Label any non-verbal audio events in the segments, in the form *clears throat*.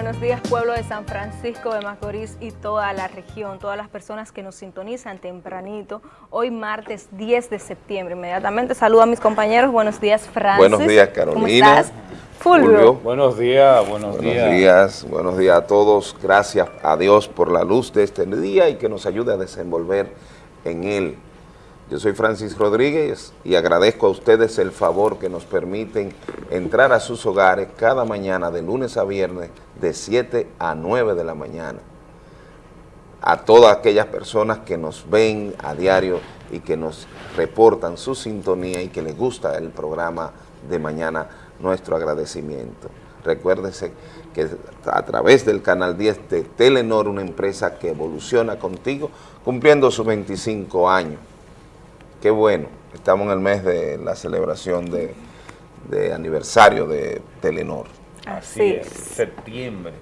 buenos días pueblo de San Francisco de Macorís y toda la región, todas las personas que nos sintonizan tempranito, hoy martes 10 de septiembre. Inmediatamente saludo a mis compañeros, buenos días Francis. Buenos días Carolina. ¿Cómo estás? Fulvio. Buenos días, buenos, buenos días. días. Buenos días a todos, gracias a Dios por la luz de este día y que nos ayude a desenvolver en él. Yo soy Francis Rodríguez y agradezco a ustedes el favor que nos permiten entrar a sus hogares cada mañana de lunes a viernes de 7 a 9 de la mañana. A todas aquellas personas que nos ven a diario y que nos reportan su sintonía y que les gusta el programa de mañana, nuestro agradecimiento. Recuérdese que a través del Canal 10 de Telenor, una empresa que evoluciona contigo, cumpliendo sus 25 años. Qué bueno, estamos en el mes de la celebración de, de aniversario de Telenor. Así, Así es, septiembre.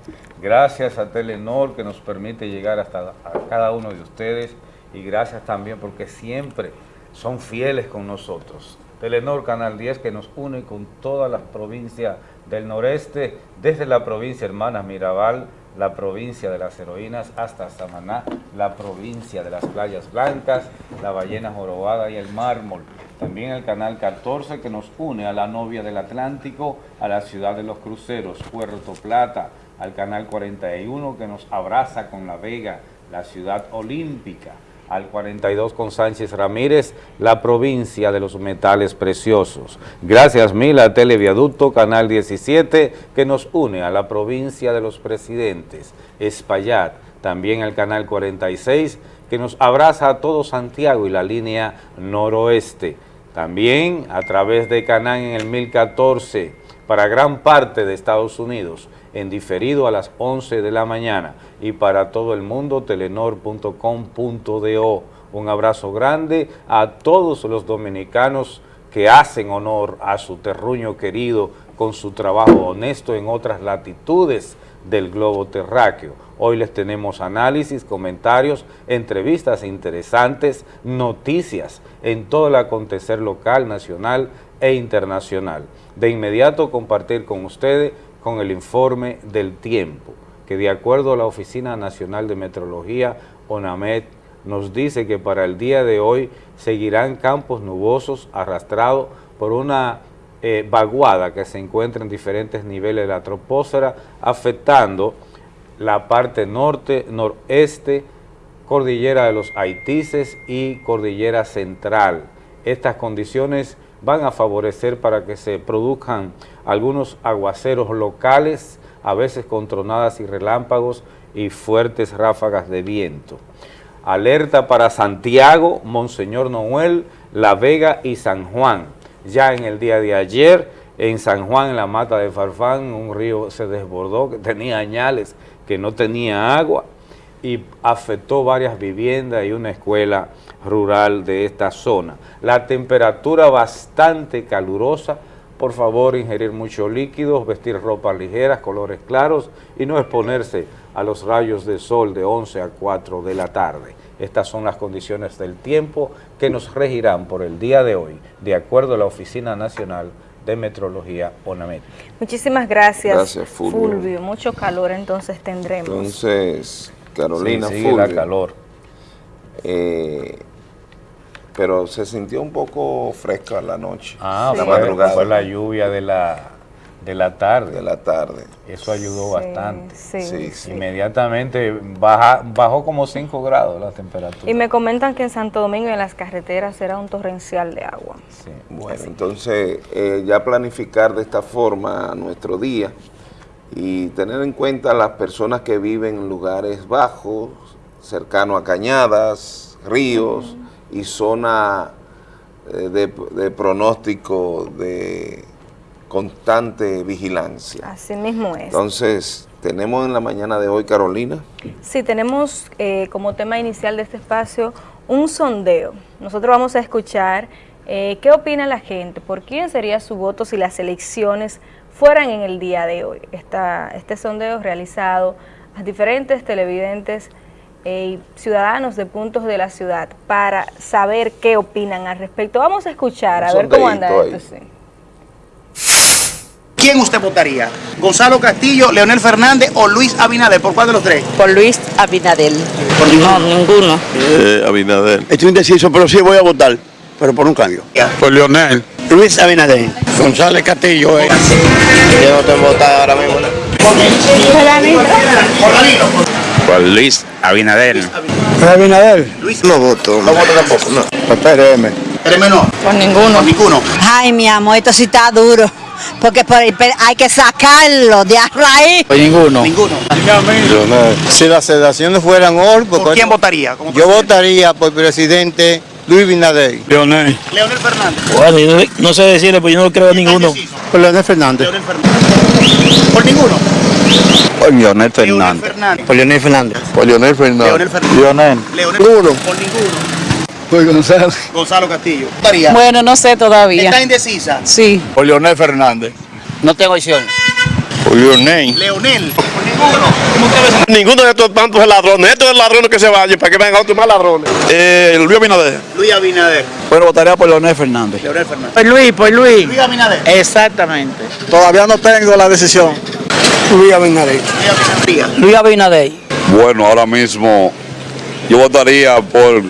Gracias a Telenor que nos permite llegar hasta a cada uno de ustedes y gracias también porque siempre son fieles con nosotros. Telenor Canal 10 que nos une con todas las provincias del noreste, desde la provincia hermana Mirabal, la provincia de las heroínas hasta Samaná, la provincia de las playas blancas, la ballena jorobada y el mármol. También el canal 14 que nos une a la novia del Atlántico, a la ciudad de los cruceros, Puerto Plata, al canal 41 que nos abraza con La Vega, la ciudad olímpica, al 42 con Sánchez Ramírez, la provincia de los metales preciosos. Gracias mil a Televiaducto, Canal 17, que nos une a la provincia de los presidentes, Espaillat, también al Canal 46, que nos abraza a todo Santiago y la línea noroeste. También a través de Canal en el 1014, para gran parte de Estados Unidos, en diferido a las 11 de la mañana y para todo el mundo telenor.com.do. Un abrazo grande a todos los dominicanos que hacen honor a su terruño querido con su trabajo honesto en otras latitudes del globo terráqueo. Hoy les tenemos análisis, comentarios, entrevistas interesantes, noticias en todo el acontecer local, nacional e internacional. De inmediato compartir con ustedes con el informe del tiempo, que de acuerdo a la Oficina Nacional de Meteorología, ONAMED, nos dice que para el día de hoy seguirán campos nubosos arrastrados por una eh, vaguada que se encuentra en diferentes niveles de la troposfera, afectando la parte norte, noreste, cordillera de los Haitises y cordillera central. Estas condiciones van a favorecer para que se produzcan algunos aguaceros locales, a veces con tronadas y relámpagos y fuertes ráfagas de viento. Alerta para Santiago, Monseñor Noel, La Vega y San Juan. Ya en el día de ayer, en San Juan, en la mata de Farfán, un río se desbordó que tenía añales, que no tenía agua y afectó varias viviendas y una escuela rural de esta zona. La temperatura bastante calurosa, por favor ingerir muchos líquidos, vestir ropas ligeras, colores claros y no exponerse a los rayos de sol de 11 a 4 de la tarde. Estas son las condiciones del tiempo que nos regirán por el día de hoy, de acuerdo a la Oficina Nacional de Metrología ONAMET. Muchísimas gracias, Gracias, Fulvio. Fulvio. Mucho calor entonces tendremos. Entonces, Carolina, sí, Fulvio, la calor. eh, pero se sintió un poco fresca la noche, Ah, la madrugada fue la lluvia de la, de la tarde. de la tarde. Eso ayudó Sí, bastante. Sí, Sí, sí. Inmediatamente baja, bajó como 5 grados la temperatura. Y me comentan que en Santo Domingo en las carreteras era un torrencial de agua. Sí. Bueno, entonces eh, ya planificar de esta forma nuestro día y tener en cuenta las personas que viven en lugares bajos, cercanos a cañadas, ríos y zona eh, de, de pronóstico de constante vigilancia. Así mismo es. Entonces, tenemos en la mañana de hoy, Carolina, Sí, tenemos eh, como tema inicial de este espacio un sondeo. Nosotros vamos a escuchar eh, qué opina la gente, por quién sería su voto si las elecciones fueran en el día de hoy. Esta, este sondeo realizado a diferentes televidentes eh, y ciudadanos de puntos de la ciudad para saber qué opinan al respecto. Vamos a escuchar, a ver cómo anda esto. sí. quién usted votaría? ¿Gonzalo Castillo, Leonel Fernández o Luis Abinader? ¿Por cuál de los tres? Por Luis Abinadel. Por No, ninguno. Eh, Abinader. Estoy indeciso, pero sí voy a votar, pero por un cambio. Por Leonel. Luis Abinader. González Castillo. eh. Yo no tengo votar ahora mismo. Por Danilo. Por Luis Abinader. Abinader. Luis. No voto. No vota tampoco. No. Por PRM. PRM no. Por ninguno. Por ninguno. Ay, mi amor, esto sí está duro. Porque por el hay que sacarlo de a raíz. Por ninguno. Ninguno. Si las sedaciones fueran hoy, ¿Por quién votaría? yo votaría por presidente Luis Abinader. Leonel. Leonel Fernández. Bueno, yo no, no sé decirle, pero yo no creo en ninguno. Por Leonel Fernández. Leonel Fernández. Por ninguno. Por Leonel Leonel Fernández. Por Leonel Fernández. Por Leonel Fernández. Leonel Fernández. Leonel. Leonel Ninguno. Por ninguno. Por Gonzalo. Gonzalo Castillo. Bueno, no sé todavía. ¿Está indecisa? Sí. Por Leonel Fernández. No tengo opción. Por Leonel. Leonel. Por ninguno. Ninguno de estos tantos ladrones. Estos son ladrones que se vayan para que vengan otros más ladrones. Eh, Luis Abinader. Luis Abinader. Bueno, votaría por Leonel Fernández. Leonel Fernández. Por Luis, por Luis. Luis Abinader. Exactamente. Todavía no tengo la decisión. Luis Abinader. Luis Abinader. Luis Abinader. Bueno, ahora mismo yo votaría por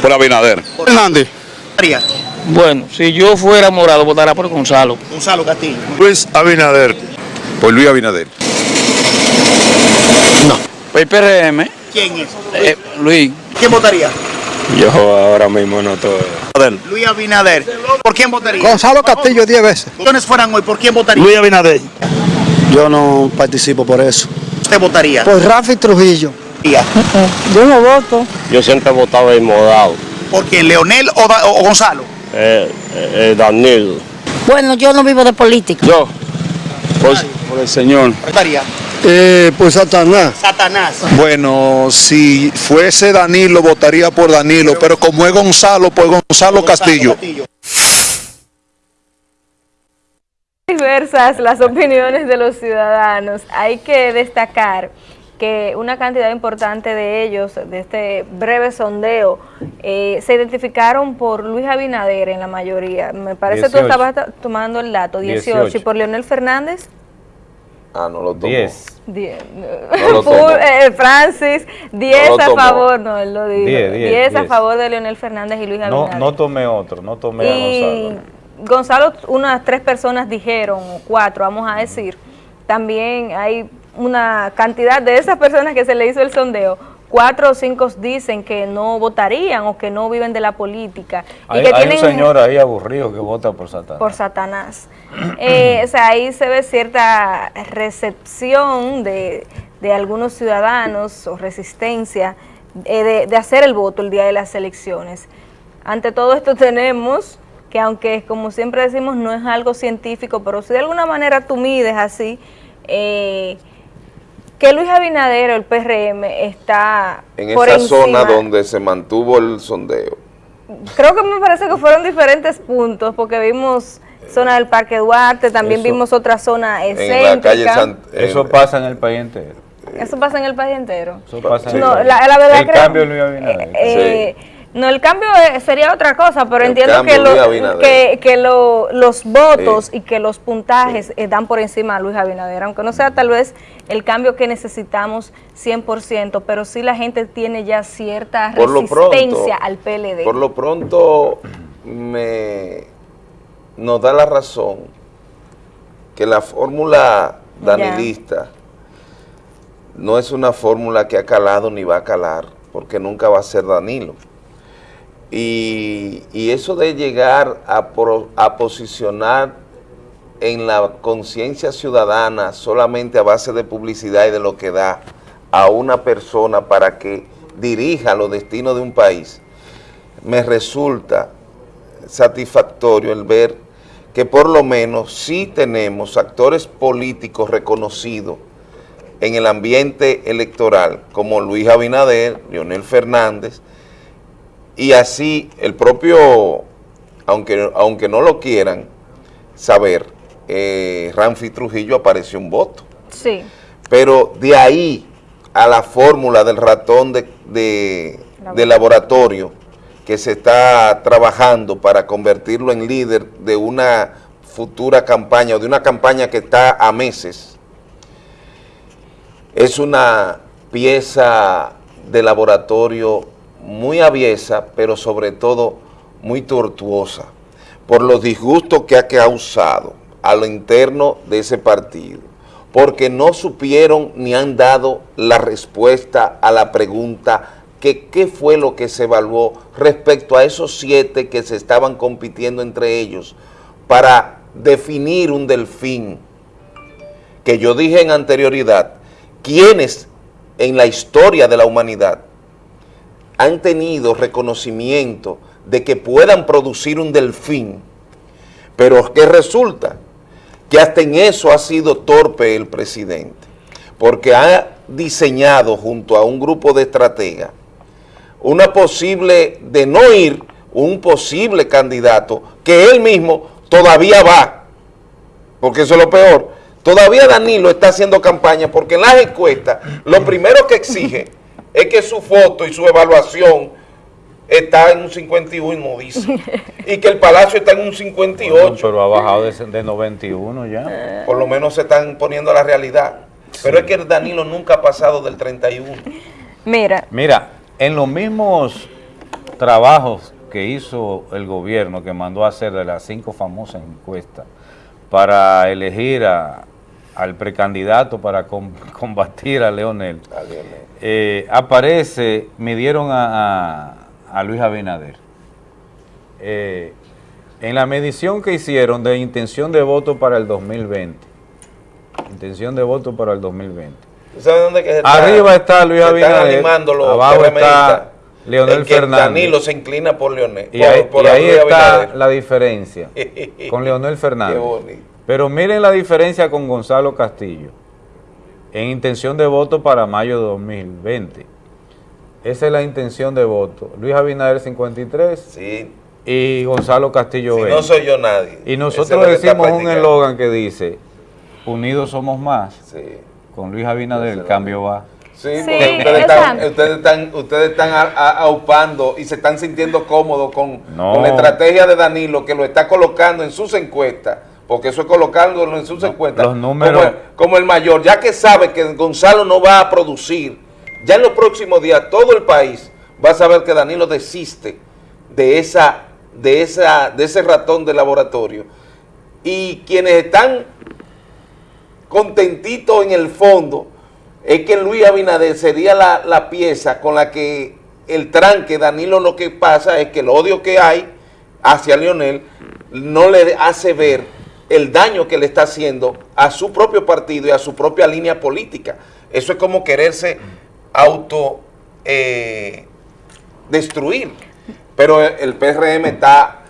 por Abinader. Fernández. Votaría. Bueno, si yo fuera morado, votaría por Gonzalo. Gonzalo Castillo. Luis Abinader. Por Luis Abinader. Por el PRM. ¿Quién es? eh, Luis. ¿Quién votaría? Yo ahora mismo no estoy. Luis Abinader. ¿Por quién votaría? Gonzalo Castillo 10 veces. Si fueran hoy, ¿por quién votaría? Luis Abinader. Yo no participo por eso. ¿Usted votaría? Por Rafi Trujillo. *laughs* Yo no voto. Yo siempre he votado en modado, ¿Por quién? ¿Leonel o, Da- o Gonzalo? eh, eh, Danilo. Bueno, yo no vivo de política. Yo. Por, por el señor. Votaría. Eh, por Satanás. Satanás. Bueno, si fuese Danilo, votaría por Danilo, pero como es Gonzalo, por Gonzalo Castillo. diversas las opiniones de los ciudadanos. Hay que destacar que una cantidad importante de ellos, de este breve sondeo, eh, se identificaron por Luis Abinader en la mayoría. Me parece que tú 18. estabas ta- tomando el dato, 18. 18. ¿Y por Leonel Fernández? Ah, no lo tomó. 10. 10. No lo *laughs* tomó. eh, Francis, 10 No lo a tomó. favor, no, él lo dijo. 10, 10, 10, a 10. favor de Leonel Fernández y Luis No, Abinader. no tomé otro, no tomé a Y Gonzalo. Gonzalo, unas tres personas dijeron, o cuatro, vamos a decir. También hay una cantidad de esas personas que se le hizo el sondeo. Cuatro o cinco dicen que no votarían o que no viven de la política. Hay, y que hay tienen un señor ahí aburrido que vota por Satanás. por Satanás. Eh, o sea, ahí se ve cierta recepción de, de algunos ciudadanos o resistencia eh, de, de hacer el voto el día de las elecciones. Ante todo esto tenemos que aunque como siempre decimos no es algo científico, pero si de alguna manera tú mides así, eh, que Luis Abinader, el PRM, está En por esa encima. zona donde se mantuvo el sondeo. Creo que me parece que fueron diferentes puntos, porque vimos zona del Parque Duarte, también Eso- vimos otra zona En excéntrica. la calle San... Eso en- pasa en el país entero. Eso pasa en el país entero. Eso pasa en No, el, la, la verdad el creo- cambio de Luis Abinader. Eh, No, el cambio eh, sería otra cosa, pero El entiendo que, lo- Luis Abinader. que, que lo- los votos y que los puntajes eh, dan por encima a Luis Abinader, aunque no sea tal vez el cambio que necesitamos 100%, pero sí la gente tiene ya cierta Por lo pronto, resistencia al PLD. Por lo pronto me nos da la razón que la fórmula Ya. danilista no es una fórmula que ha calado ni va a calar, porque nunca va a ser Danilo. Y, eso de llegar a, a posicionar en la conciencia ciudadana solamente a base de publicidad y de lo que da a una persona para que dirija los destinos de un país, me resulta satisfactorio el ver que por lo menos sí tenemos actores políticos reconocidos en el ambiente electoral, como Luis Abinader, Leonel Fernández, y así el propio, aunque, aunque no lo quieran saber, eh, Ramfi Trujillo apareció un voto. Sí. Pero de ahí a la fórmula del ratón de, de- de laboratorio que se está trabajando para convertirlo en líder de una futura campaña o de una campaña que está a meses, es una pieza de laboratorio muy aviesa, pero sobre todo muy tortuosa, por los disgustos que ha causado a lo interno de ese partido, porque no supieron ni han dado la respuesta a la pregunta que qué fue lo que se evaluó respecto a esos siete que se estaban compitiendo entre ellos para definir un delfín, que yo dije en anterioridad, quienes en la historia de la humanidad han tenido reconocimiento de que puedan producir un delfín, pero que resulta que hasta en eso ha sido torpe el presidente, porque ha diseñado junto a un grupo de estrategas una posible, de no ir, un posible candidato que él mismo todavía va, porque eso es lo peor, todavía Danilo está haciendo campaña porque en las encuestas lo primero que exige es que su foto y su evaluación está en un 51, dice, *laughs* y que el Palacio está en un 58. pero ha bajado de, de 91 ya. Por lo menos se están poniendo a la realidad. Pero es que Danilo nunca ha pasado del 31. Mira. Mira, en los mismos trabajos que hizo el gobierno, que mandó a hacer de las cinco famosas encuestas, para elegir a, al precandidato para com, *laughs* combatir a Leonel, A Leonel. eh, aparece, midieron a, a, a Luis Abinader. Eh, en la medición que hicieron de intención de voto para el 2020, intención de voto para el 2020, ¿Tú sabes dónde que se está- Arriba está Luis Abinader, abajo está Leonel que Fernández. Danilo se inclina por Leonel. Y ahí, por y ahí Luis está Abinader. la diferencia *laughs* con Leonel Qué Fernández. bonito. Pero miren la diferencia con Gonzalo Castillo en intención de voto para mayo de 2020. Esa es la intención de voto. Luis Abinader 53 Sí, y Gonzalo Castillo si 20. no soy yo nadie. y nosotros decimos un eslogan que dice, unidos somos más. Sí. Con Luis Abinader el cambio va. Sí, Sí, porque ustedes están, ustedes están, ustedes están a- a- aupando y se están sintiendo cómodos con, No. con la estrategia de Danilo que lo está colocando en sus encuestas, porque eso es colocándolo en sus encuestas. los números- Como el, como el mayor, ya que sabe que Gonzalo no va a producir, ya en los próximos días todo el país va a saber que Danilo desiste de esa, de esa, de ese ratón de laboratorio. Y quienes están contentitos en el fondo es que Luis Abinader sería la, la pieza con la que el tranque, Danilo lo que pasa es que el odio que hay hacia Leonel no le hace ver el daño que le está haciendo a su propio partido y a su propia línea política. Eso es como quererse auto eh, destruir. Pero el, PRM está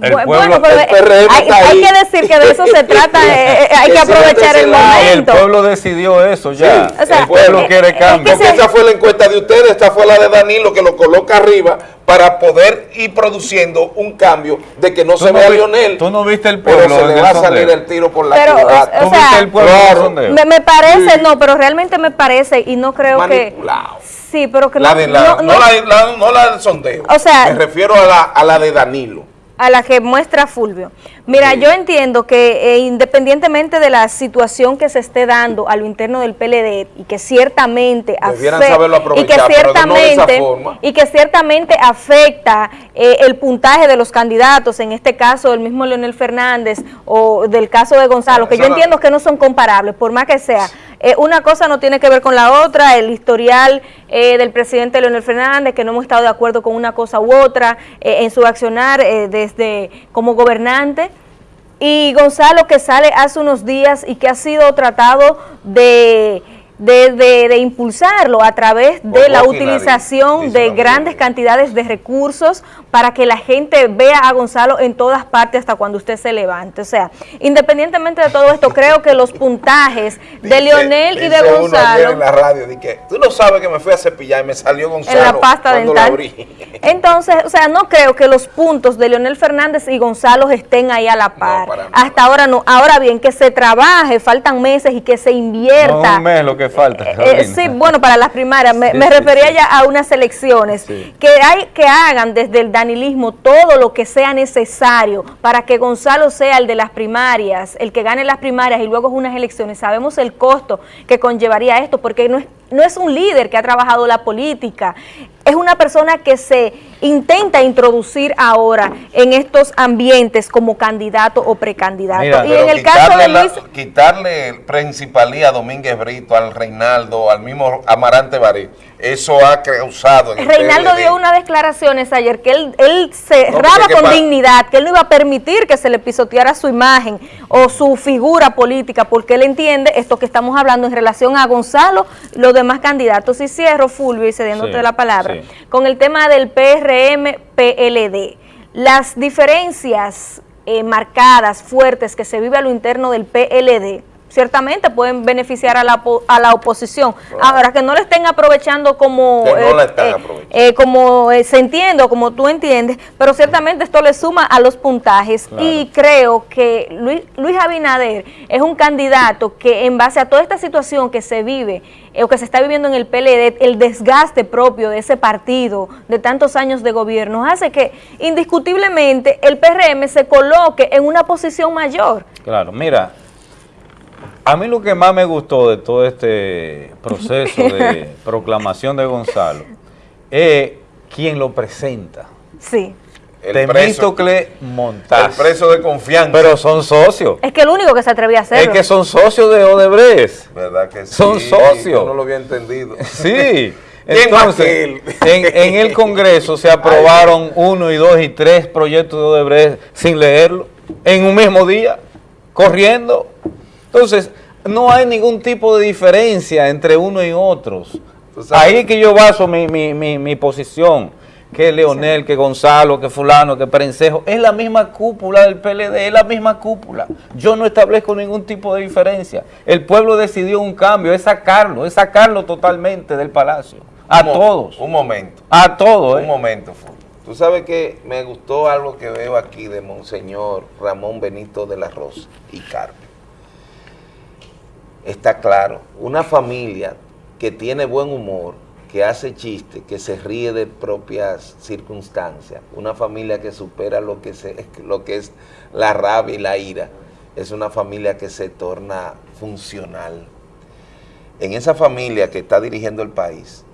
El Bu- pueblo- bueno, pero el PRM hay, que decir que de eso se *laughs* trata, eh, eh, hay que se aprovechar el. Y el momento. pueblo decidió eso ya. Sí, O sea, el pueblo eh, quiere eh, cambio. es que Porque se- esa fue la encuesta de ustedes, esta fue la de Danilo que lo coloca arriba para poder ir produciendo un cambio de que no se no vea vi- Lionel. tú no viste el pero pueblo se en le va a salir el tiro por la Pero, o ¿Tú sea, viste el pueblo claro. Me, me parece, no, pero realmente me parece y no creo Manipulado. que... Sí, pero que La no, de la, no- no, no- la, la- no la del sondeo. O sea- me refiero a la, a la de Danilo. A la que muestra Fulvio. Mira, Sí. yo entiendo que eh, independientemente de la situación que se esté dando a lo interno del PLD y que ciertamente Debieran afe- saberlo y que no ciertamente y que ciertamente afecta eh, el puntaje de los candidatos, en este caso el mismo Leonel Fernández o del caso de Gonzalo, que yo entiendo que no son comparables, por más que sea. Eh, una cosa no tiene que ver con la otra, el historial eh, del presidente Leonel Fernández, que no hemos estado de acuerdo con una cosa u otra eh, en su accionar desde como gobernante. Y Gonzalo que sale hace unos días y que ha sido tratado de, de, de- de impulsarlo a través de la utilización de dice grandes cantidades de recursos para que la gente vea a Gonzalo en todas partes hasta cuando usted se levante. O sea, independientemente de todo esto, creo que los puntajes de Dice- Leonel y de dice uno Gonzalo... en la radio, di que, tú no sabes que me fui a cepillar y me salió Gonzalo En la pasta cuando dental. la abrí. *laughs* entonces, o sea, no creo que los puntos de Leonel Fernández y Gonzalo estén ahí a la par. Hasta ahora no. Ahora bien, que se trabaje, faltan meses y que se invierta. No un mes lo que falta. Eh, sí, bueno, para las primarias. Me, me refería ya a unas elecciones. Que hay que hagan desde el danilismo todo lo que sea necesario para que Gonzalo sea el de las primarias, el que gane las primarias y luego unas elecciones. Sabemos el costo que conllevaría esto, porque no es no es un líder que ha trabajado la política, es una persona que se intenta introducir ahora en estos ambientes como candidato o precandidato. y en el caso de Luis... quitarle principalía a Domínguez Brito, al Reinaldo, al mismo Amarante Barí, eso ha causado... Reinaldo dio unas declaraciones ayer que él, él cerraba con dignidad, que él no iba a permitir que se le pisoteara su imagen o su figura política, porque él entiende esto que estamos hablando en relación a Gonzalo, los demás candidatos. Y cierro, Fulvio, y cediéndote la palabra, con el tema del PRM-PLD. Las diferencias eh, marcadas, fuertes, que se vive a lo interno del PLD, ciertamente pueden beneficiar a la, a la oposición. Ahora, que no le estén aprovechando como, eh, eh, eh, como se entiende o como tú entiendes, pero ciertamente esto le suma a los puntajes y creo que Luis, Luis Abinader es un candidato que en base a toda esta situación que se vive o que se está viviendo en el PLD, el desgaste propio de ese partido de tantos años de gobierno, hace que indiscutiblemente el PRM se coloque en una posición mayor. Claro, mira, a mí lo que más me gustó de todo este proceso de *laughs* proclamación de Gonzalo es quien lo presenta. Sí. El Temístocle Montaz. El preso de confianza. Pero son socios. Es que el único que se atrevía a hacerlo. Es que son socios de Odebrecht. ¿Verdad que sí? Son socios. Yo no lo había entendido. *laughs* Sí. *laughs* Entonces, en, en, el Congreso se aprobaron uno y dos y tres proyectos de Odebrecht sin leerlo, en un mismo día, corriendo. Entonces, no hay ningún tipo de diferencia entre uno y otros. Ahí que yo baso mi, mi, mi, posición, que Leonel, que Gonzalo, que fulano, que Perencejo, es la misma cúpula del PLD, es la misma cúpula. Yo no establezco ningún tipo de diferencia. El pueblo decidió un cambio, es sacarlo, es sacarlo totalmente del palacio. A todos. Un momento. A todos. Un ¿eh? momento, Tú sabes que me gustó algo que veo aquí de Monseñor Ramón Benito de la Rosa y Carmen está claro. Una familia que tiene buen humor, que hace chiste, que se ríe de propias circunstancias, una familia que supera lo que, *laughs* lo que es la rabia y la ira, es una familia que se torna funcional. En esa familia que está dirigiendo el país,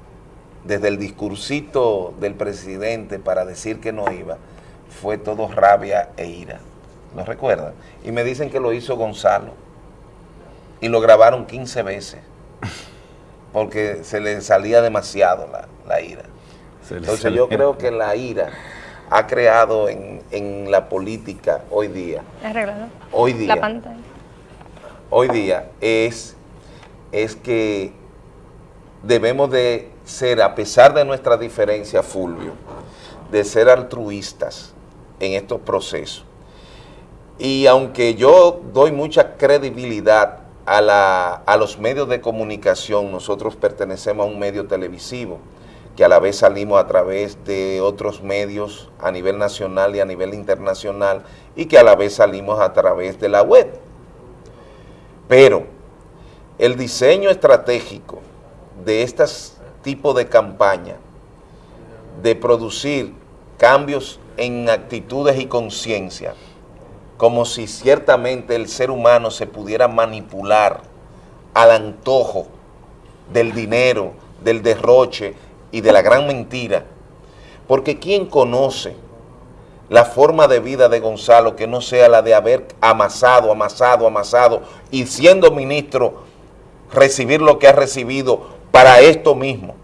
desde el discursito del presidente para decir que no iba, fue todo rabia e ira. ¿No recuerdan? Y me dicen que lo hizo Gonzalo y lo grabaron 15 veces porque se le salía demasiado la, ira. Entonces yo creo que la ira ha creado en, la política hoy día. Hoy día. La pantalla. Hoy día es, es que debemos de ser, a pesar de nuestra diferencia, Fulvio, de ser altruistas en estos procesos. Y aunque yo doy mucha credibilidad a, los medios de comunicación, nosotros pertenecemos a un medio televisivo, que a la vez salimos a través de otros medios a nivel nacional y a nivel internacional, y que a la vez salimos a través de la web. Pero el diseño estratégico de este tipo de campaña, de producir cambios en actitudes y conciencia, como si ciertamente el ser humano se pudiera manipular al antojo del dinero, del derroche y de la gran mentira. Porque ¿quién conoce la forma de vida de Gonzalo que no sea la de haber amasado, amasado, amasado y siendo ministro recibir lo que ha recibido para esto mismo?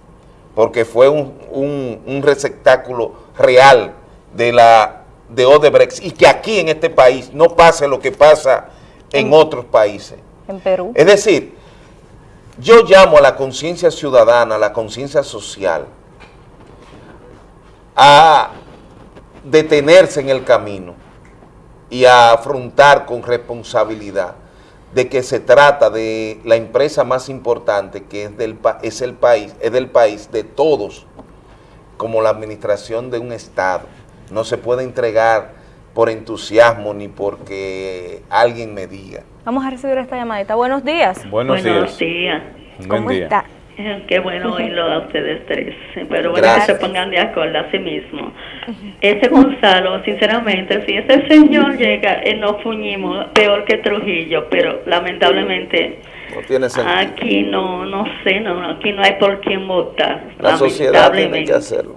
Porque fue un, un receptáculo real de la de Odebrecht y que aquí en este país no pase lo que pasa en, otros países. En Perú. Es decir, yo llamo a la conciencia ciudadana, a la conciencia social, a detenerse en el camino y a afrontar con responsabilidad de que se trata de la empresa más importante que es, del, es el país, es del país de todos como la administración de un Estado. No se puede entregar por entusiasmo ni porque alguien me diga. Vamos a recibir esta llamadita. Buenos días. Buenos, Buenos días. días. Buen ¿Cómo día. está? Eh, Qué bueno oírlo a ustedes tres. Pero bueno, Gracias. que se pongan de acuerdo a sí mismo. Ese Gonzalo, sinceramente, si ese señor llega, eh, nos fuñimos peor que Trujillo, pero lamentablemente No tiene sentido. aquí no, no sé, no, aquí no hay por quién votar. La sociedad tiene que hacerlo.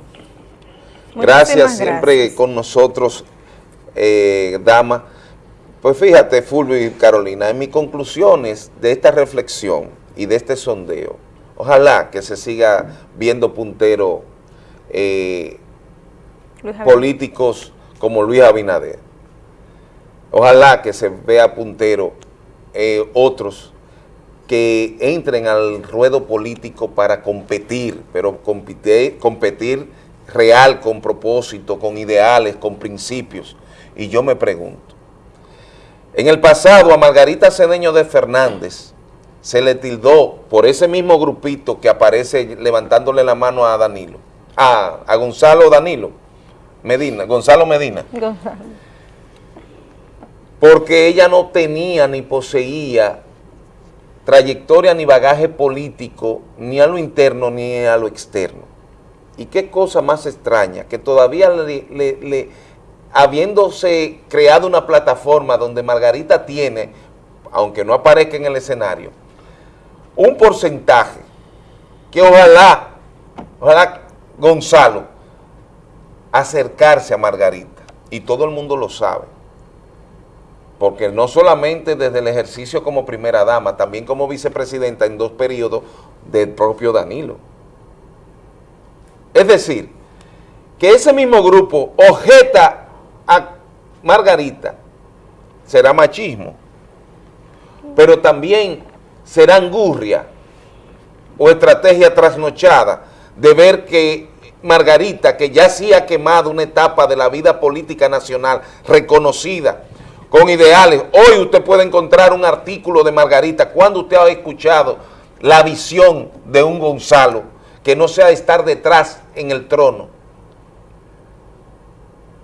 Gracias, siempre gracias. con nosotros, eh, dama. Pues fíjate, Fulvio y Carolina, en mis conclusiones de esta reflexión y de este sondeo, ojalá que se siga viendo puntero eh, políticos como Luis Abinader. Ojalá que se vea puntero eh, otros que entren al ruedo político para competir, pero competir, competir real, con propósito, con ideales, con principios. Y yo me pregunto, en el pasado a Margarita Cedeño de Fernández se le tildó por ese mismo grupito que aparece levantándole la mano a Danilo, a, a Gonzalo Danilo Medina, Gonzalo Medina, Gonzalo. porque ella no tenía ni poseía trayectoria ni bagaje político, ni a lo interno ni a lo externo. Y qué cosa más extraña, que todavía habiéndose creado una plataforma donde Margarita tiene, aunque no aparezca en el escenario, un porcentaje que ojalá, ojalá Gonzalo acercarse a Margarita, y todo el mundo lo sabe, porque no solamente desde el ejercicio como primera dama, también como vicepresidenta en dos periodos del propio Danilo. Es decir, que ese mismo grupo objeta a Margarita, será machismo, pero también será angurria o estrategia trasnochada de ver que Margarita, que ya sí ha quemado una etapa de la vida política nacional reconocida, con ideales. Hoy usted puede encontrar un artículo de Margarita cuando usted ha escuchado la visión de un Gonzalo, que no sea estar detrás en el trono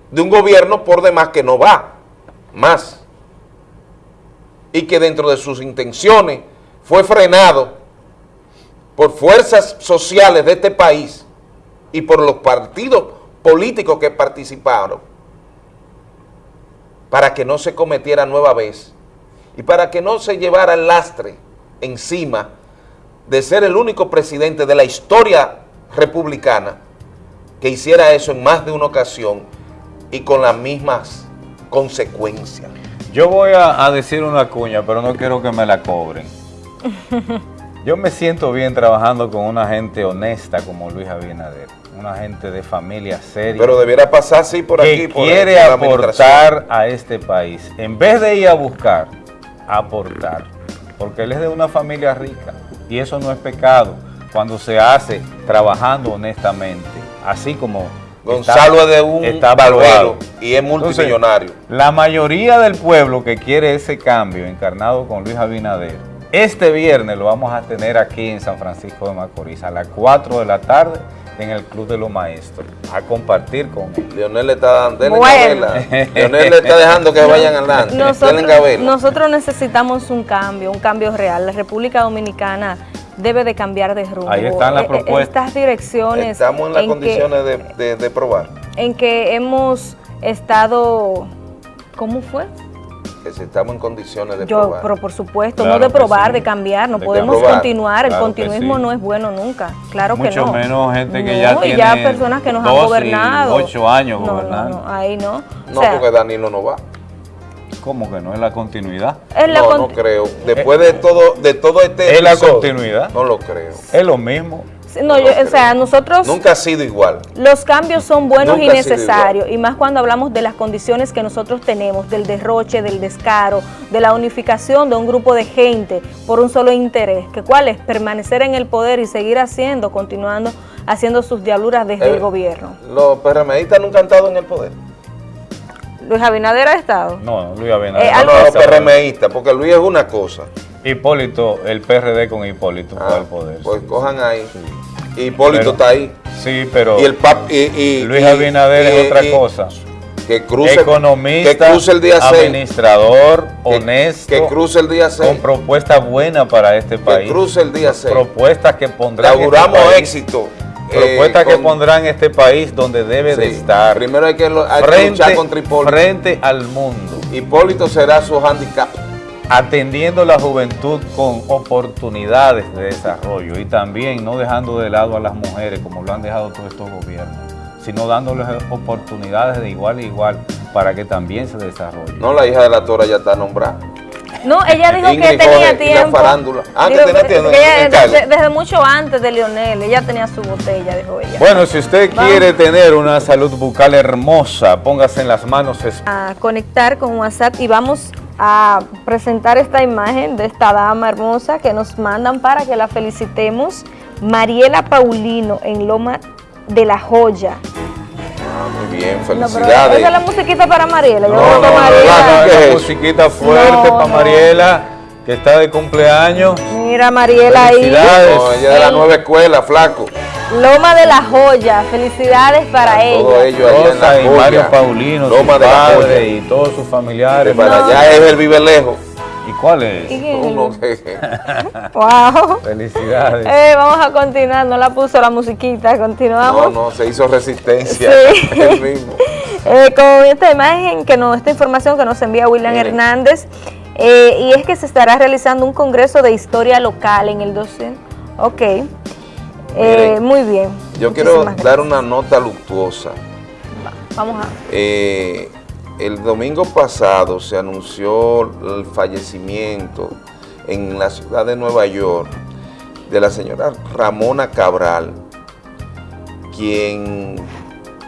de un gobierno por demás que no va más y que dentro de sus intenciones fue frenado por fuerzas sociales de este país y por los partidos políticos que participaron para que no se cometiera nueva vez y para que no se llevara el lastre encima de ser el único presidente de la historia republicana que hiciera eso en más de una ocasión y con las mismas consecuencias. Yo voy a, a decir una cuña, pero no quiero que me la cobren. *laughs* Yo me siento bien trabajando con una gente honesta como Luis Abinader, una gente de familia seria. Pero debiera pasar así por que aquí. Por quiere por aportar a este país. En vez de ir a buscar, aportar. Porque él es de una familia rica. Y eso no es pecado cuando se hace trabajando honestamente. Así como Gonzalo está- es de un está y es multimillonario. La mayoría del pueblo que quiere ese cambio encarnado con Luis Abinader, este viernes lo vamos a tener aquí en San Francisco de Macorís a las 4 de la tarde en el Club de los Maestros, a compartir con él. Leonel le está dando, Bueno. Leonel le está dejando que vayan adelante. Nosotros, nosotros necesitamos un cambio, un cambio real. La República Dominicana debe de cambiar de rumbo. Ahí están las Eh, eh, propuestas. Estas direcciones Estamos en las condiciones de, de- de probar. en que hemos estado, ¿cómo fue? Que si estamos en condiciones de Yo, probar. pero por supuesto, Claro no de probar, sí. de cambiar, no De podemos probar. continuar, Claro el continuismo sí. no es bueno nunca, claro que Mucho no. menos gente que No, ya y tiene ya personas que nos han 12 y gobernado. 8 años No, no, gobernando. No, ahí no. No, o sea, porque Danilo no va. ¿Cómo que no es la continuidad? es la no, con- no creo. Después de todo, de todo este ¿Es la continuidad? No lo creo. Es lo mismo. No, yo- o sea, nosotros Nunca ha sido igual. Los cambios son buenos Nunca y necesarios, y más cuando hablamos de las condiciones que nosotros tenemos, del derroche, del descaro, de la unificación de un grupo de gente por un solo interés, que cuál es permanecer en el poder y seguir haciendo, continuando haciendo sus diabluras desde Eh, el gobierno. Los PRMistas nunca han estado en el poder. Luis Abinader ha estado. No, Luis Abinader. Eh, No, no, los PRMistas, porque Luis es una cosa. Hipólito, el PRD con Hipólito fue Ah, al poder. pues sí, cojan ahí. sí. Hipólito Pero- está ahí. Sí, pero Y el pap, y, y- Luis Abinader es otra cosa. Que cruce, Economista, que cruce el día 6. administrador, honesto, Que cruce el día 6. con propuestas buenas para este país. cruce el día 6. Propuestas que pondrán este auguramos país- éxito. Propuestas eh, que con- pondrán este país donde debe de estar. Primero hay que, que luchar contra Hipólito. frente al mundo. Hipólito será su handicap. Atendiendo la juventud con oportunidades de desarrollo y también no dejando de lado a las mujeres como lo han dejado todos estos gobiernos, sino dándoles oportunidades de igual a igual para que también se desarrollen. No, la hija de la Tora ya está nombrada. No, ella dijo Ingrid que tenía tiempo. farándula. Ah, que Dijo tenía tiempo, que ella- en Cali. desde, desde mucho antes de Lionel, ella tenía su botella, dijo ella. Bueno, si usted Vamos. quiere tener una salud bucal hermosa, póngase en las manos a conectar con WhatsApp y vamos a presentar esta imagen de esta dama hermosa que nos mandan para que la felicitemos. Mariela Paulino en Loma de la Joya. Ah, muy bien, No, felicidades. esa es la musiquita para Mariela. Yo No, creo que no, no, Mariela- no, ¿qué una es? musiquita fuerte No, para no. Mariela, que está de cumpleaños. Mira Mariela ahí. Felicidades. No, ella de la nueva escuela, flaco. Loma de la Joya. Felicidades para Todo ella. ello allá en la y joya. Mario Paulino, Loma su de la padre joya. y todos sus familiares. Para No. allá es el vive lejos. ¿Y cuál es? Uno que- *laughs* Wow. Felicidades. Eh, vamos a continuar, no la puso la musiquita, continuamos. No, no, se hizo resistencia. Sí. *laughs* Él mismo. Eh, con esta imagen, que nos, esta información que nos envía William Miren. Hernández, eh, y es que se estará realizando un congreso de historia local en el 12. Ok, Eh, muy bien. Yo quiero dar una nota luctuosa. Vamos a... Eh, el domingo pasado se anunció el fallecimiento en la ciudad de Nueva York de la señora Ramona Cabral, quien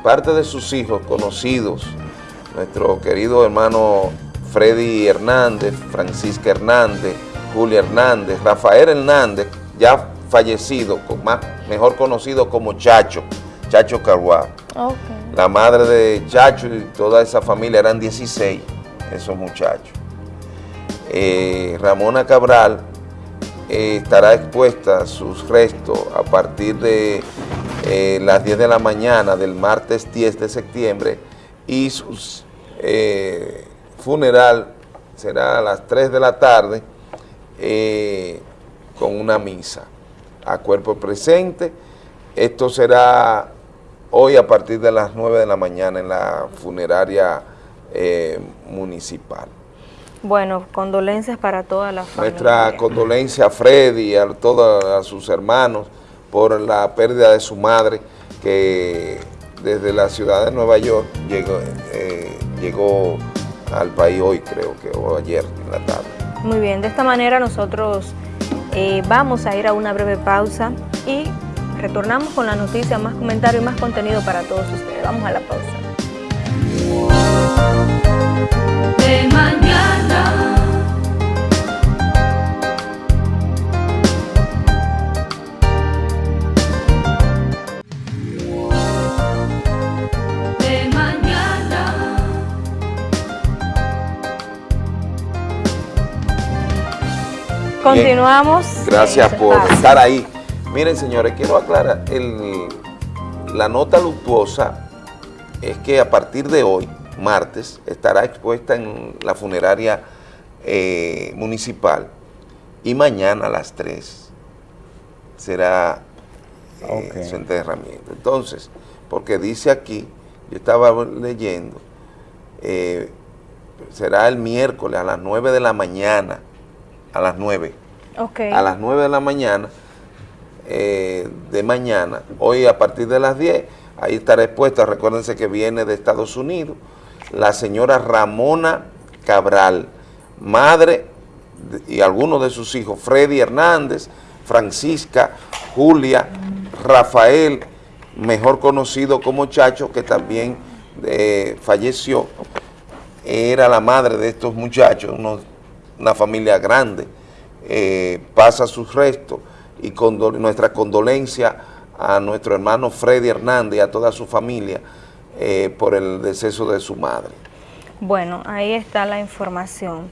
parte de sus hijos conocidos, nuestro querido hermano Freddy Hernández, Francisca Hernández, Julia Hernández, Rafael Hernández, ya fallecido, más, mejor conocido como Chacho, Chacho Carguá. Ok. La madre de Chacho y toda esa familia eran 16, esos muchachos. Eh, Ramona Cabral eh, estará expuesta sus restos a partir de eh, las 10 de la mañana del martes 10 de septiembre y su funeral será a las 3 de la tarde con una misa a cuerpo presente. Esto será hoy a partir de las 9 de la mañana en la funeraria eh, municipal. Bueno, condolencias para toda la familia. Nuestra condolencia a Freddy y a todos a sus hermanos por la pérdida de su madre que desde la ciudad de Nueva York llegó, eh, llegó al país hoy creo que o ayer en la tarde. Muy bien, de esta manera nosotros eh, vamos a ir a una breve pausa y retornamos con la noticia, más comentarios y más contenido para todos ustedes. Vamos a la pausa. Continuamos. Gracias por Espacio. estar ahí. Miren, señores, quiero aclarar, el- la nota luctuosa es que a partir de hoy, martes, estará expuesta en la funeraria eh, municipal y mañana a las 3 será eh, su enterramiento. Entonces, porque dice aquí, yo estaba leyendo, eh, será el miércoles a las 9 de la mañana, a las 9 Ok. a las 9 de la mañana, eh, de mañana, hoy a partir de las 10, ahí estará expuesta, recuérdense que viene de Estados Unidos, la señora Ramona Cabral, madre de- y algunos de sus hijos, Freddy Hernández, Francisca, Julia, Rafael, mejor conocido como Chacho, que también eh, falleció, era la madre de estos muchachos, unos- una familia grande, eh, pasa sus restos y condol- nuestra condolencia a nuestro hermano Freddy Hernández y a toda su familia eh, por el deceso de su madre. Bueno, ahí está la información.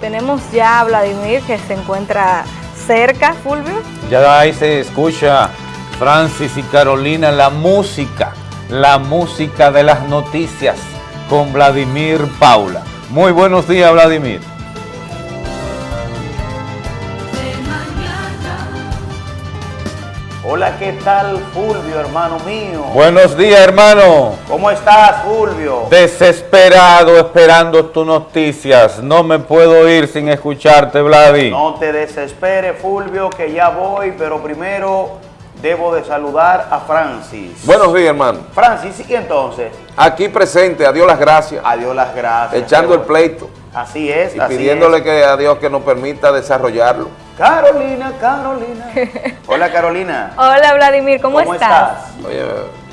Tenemos ya a Vladimir que se encuentra cerca, Fulvio. Ya ahí se escucha Francis y Carolina, la música, la música de las noticias con Vladimir Paula. Muy buenos días, Vladimir. Hola, ¿qué tal Fulvio, hermano mío? Buenos días, hermano. ¿Cómo estás, Fulvio? Desesperado esperando tus noticias. No me puedo ir sin escucharte, Vladi. No te desesperes, Fulvio, que ya voy, pero primero debo de saludar a Francis. Buenos días, hermano. Francis, ¿y entonces? Aquí presente, a Dios las gracias. A Dios las gracias. Echando el pleito. Así es, Y así pidiéndole es. que a Dios que nos permita desarrollarlo. Carolina, Carolina. *laughs* Hola, Carolina. Hola Vladimir, ¿cómo, ¿Cómo estás? estás? Oye,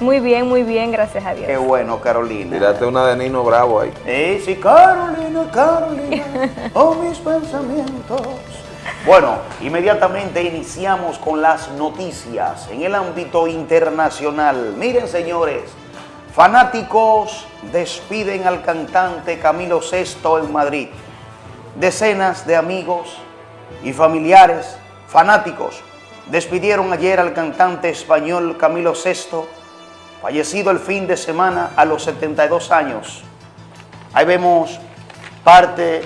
Muy bien, muy bien, gracias a Dios. Qué bueno, Carolina. tírate una de Nino Bravo ahí. Eh, sí, Carolina, Carolina, *laughs* oh mis pensamientos. Bueno, inmediatamente iniciamos con las noticias en el ámbito internacional. Miren, señores, fanáticos despiden al cantante Camilo VI en Madrid. Decenas de amigos y familiares fanáticos despidieron ayer al cantante español Camilo VI, fallecido el fin de semana a los 72 años. Ahí vemos parte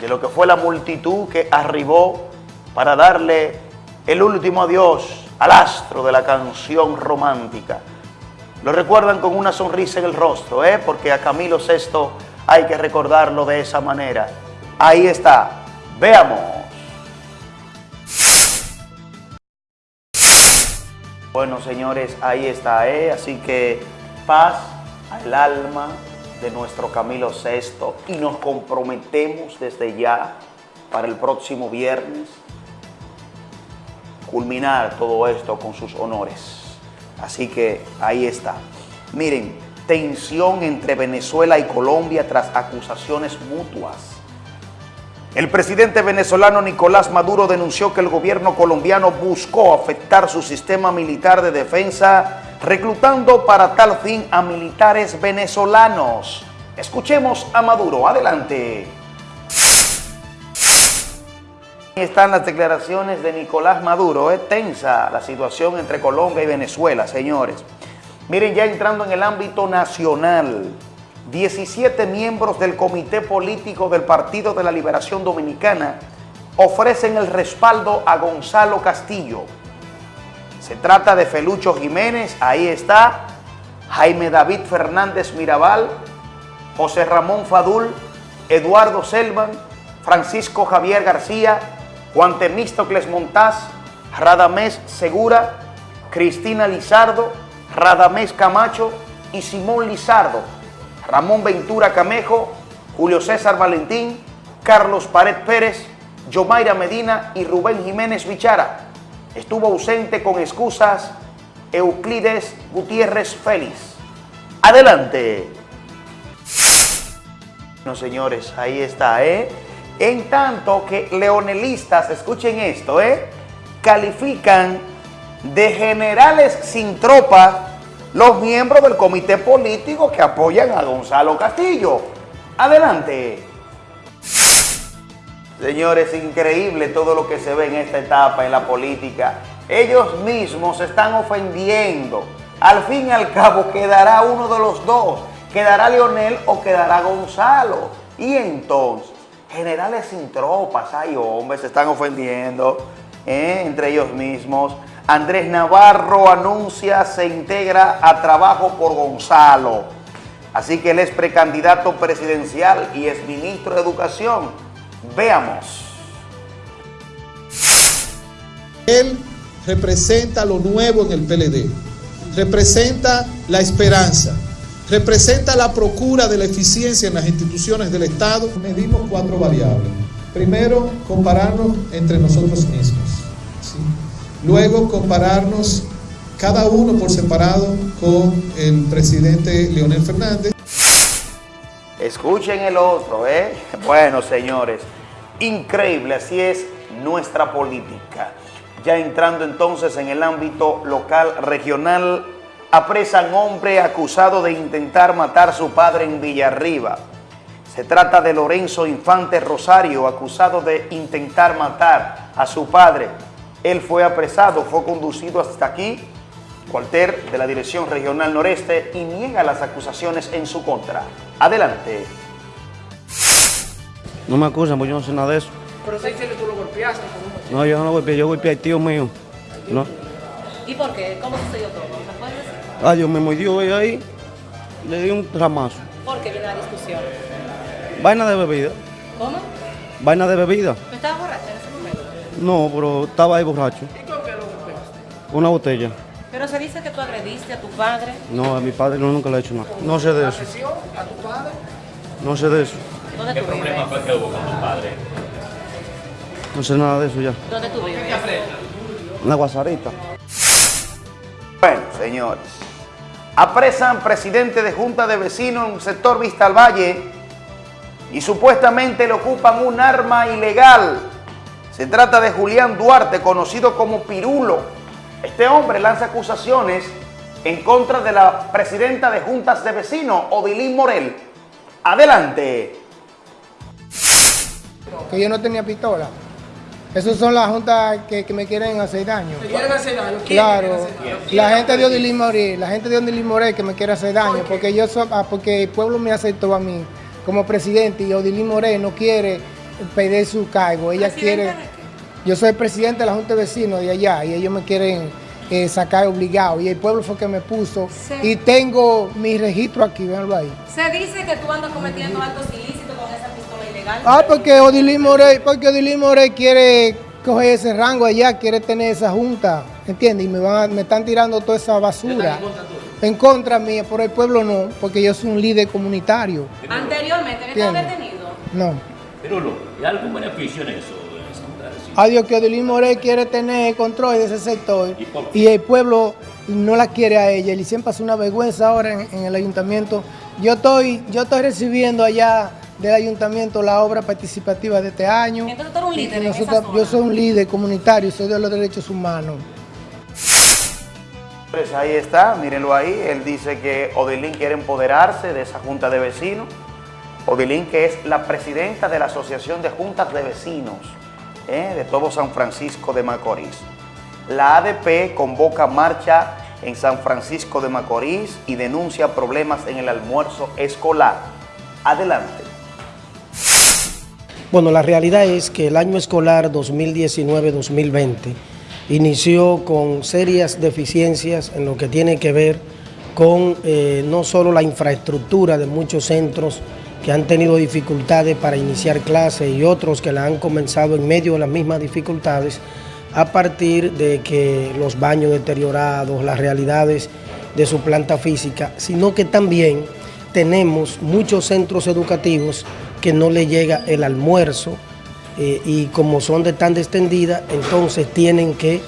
de lo que fue la multitud que arribó para darle el último adiós al astro de la canción romántica. Lo recuerdan con una sonrisa en el rostro, ¿eh? porque a Camilo VI hay que recordarlo de esa manera. Ahí está, veamos. Bueno, señores, ahí está, ¿eh? Así que paz al alma de nuestro Camilo VI y nos comprometemos desde ya para el próximo viernes culminar todo esto con sus honores. Así que ahí está. Miren, tensión entre Venezuela y Colombia tras acusaciones mutuas. El presidente venezolano Nicolás Maduro denunció que el gobierno colombiano buscó afectar su sistema militar de defensa, reclutando para tal fin a militares venezolanos. Escuchemos a Maduro. Adelante. Ahí están las declaraciones de Nicolás Maduro. Es tensa la situación entre Colombia y Venezuela, señores. Miren, ya entrando en el ámbito nacional, 17 miembros del Comité Político del Partido de la Liberación Dominicana ofrecen el respaldo a Gonzalo Castillo. Se trata de Felucho Jiménez, ahí está, Jaime David Fernández Mirabal, José Ramón Fadul, Eduardo Selman, Francisco Javier García, Juan Temístocles Montaz, Radamés Segura, Cristina Lizardo, Radamés Camacho y Simón Lizardo, Ramón Ventura Camejo, Julio César Valentín, Carlos Pared Pérez, Yomaira Medina y Rubén Jiménez Bichara. Estuvo ausente con excusas Euclides Gutiérrez Félix. Adelante. Bueno, señores, ahí está, ¿eh? En tanto que leonelistas, escuchen esto, ¿eh? Califican de generales sin tropa los miembros del comité político que apoyan a Gonzalo Castillo. Adelante. Señores, increíble todo lo que se ve en esta etapa en la política. Ellos mismos se están ofendiendo. Al fin y al cabo quedará uno de los dos. Quedará Leonel o quedará Gonzalo. Y entonces, generales sin tropas, ay hombres, se están ofendiendo ¿eh? entre ellos mismos. Andrés Navarro anuncia se integra a trabajo por Gonzalo. Así que él es precandidato presidencial y es ministro de Educación. Veamos. Él representa lo nuevo en el PLD, representa la esperanza, representa la procura de la eficiencia en las instituciones del Estado. Medimos cuatro variables. Primero, compararnos entre nosotros mismos. Luego, compararnos cada uno por separado con el presidente Leonel Fernández. Escuchen el otro, ¿eh? *laughs* Bueno, señores, increíble, así es nuestra política. Ya entrando entonces en el ámbito local, regional, apresan hombre acusado de intentar matar a su padre en Villarriba. Se trata de Lorenzo Infante Rosario, acusado de intentar matar a su padre. Él fue apresado, fue conducido hasta aquí Colter de la Dirección Regional Noreste y niega las acusaciones en su contra. Adelante. No me acusan, porque yo no sé nada de eso. Pero se dice que tú lo golpeaste. No, yo no lo golpeé, yo golpeé al tío mío. No. ¿Y por qué? ¿Cómo sucedió todo? ¿Me puedes decir? Ah, Dios me mordió ella ahí, le di un ramazo. ¿Por qué viene la discusión? Vaina de bebida, ¿Cómo? vaina de bebida. ¿Tú estabas borracha en ese momento? No, pero estaba ahí borracho. ¿Y con qué lo golpeaste? Una botella. Pero se dice que tú agrediste a tu padre. No, a mi padre no, nunca le he hecho nada. No sé de eso, ¿Agresión a tu padre? no sé de eso. ¿Dónde tú vives? fue que hubo con tu padre? No sé nada de eso ya. ¿Dónde tú vives? Una guasarita. Bueno, señores, apresan presidente de Junta de Vecinos en un sector Vista al Valle y supuestamente le ocupan un arma ilegal. Se trata de Julián Duarte, conocido como Pirulo. Este hombre lanza acusaciones en contra de la presidenta de Juntas de Vecinos, Odilín Morel. Adelante. que yo no tenía pistola. Esas son las juntas que, que me quieren hacer daño. ¿Te quieren hacer daño? ¿Quién Claro, hacer daño? la gente de Odilín Morel, la gente de Odilín Morel que me quiere hacer daño, porque yo soy, ah, porque el pueblo me aceptó a mí como presidente y Odilín Morel no quiere pedir su cargo, ella quiere, yo soy presidente de la Junta de Vecinos de allá y ellos me quieren eh, sacar obligado y el pueblo fue que me puso Sí. y tengo mi registro aquí, véanlo ahí. Se dice que tú andas cometiendo actos ilícitos con esa pistola ilegal. Ah, porque Odilín Morey, porque Odilín Morey quiere coger ese rango allá, quiere tener esa junta, ¿entiendes? Y me, van a- me están tirando toda esa basura. En contra mía, por el pueblo no, porque yo soy un líder comunitario. Anteriormente, ¿no detenido? No. Pirulo, ¿y algún beneficio en eso? Adiós, que Odilín Morey quiere tener el control de ese sector ¿Y el pueblo no la quiere a ella. Y siempre hace una vergüenza ahora en, en el ayuntamiento. Yo estoy, yo estoy recibiendo allá del ayuntamiento la obra participativa de este año. Entonces tú eres un Y líder en esa nosotros- zona. yo soy un líder comunitario, soy de los derechos humanos. Pues ahí está, mírenlo ahí. Él dice que Odilín quiere empoderarse de esa junta de vecinos. Odilín, que es la presidenta de la Asociación de Juntas de Vecinos ¿eh? de todo San Francisco de Macorís. La ADP convoca marcha en San Francisco de Macorís y denuncia problemas en el almuerzo escolar. Adelante. Bueno, la realidad es que el año escolar 2019-2020 inició con serias deficiencias en lo que tiene que ver con eh, no solo la infraestructura de muchos centros que han tenido dificultades para iniciar clases y otros que la han comenzado en medio de las mismas dificultades a partir de que los baños deteriorados, las realidades de su planta física, sino que también tenemos muchos centros educativos que no le llega el almuerzo eh, y como son de tan extendida, entonces tienen que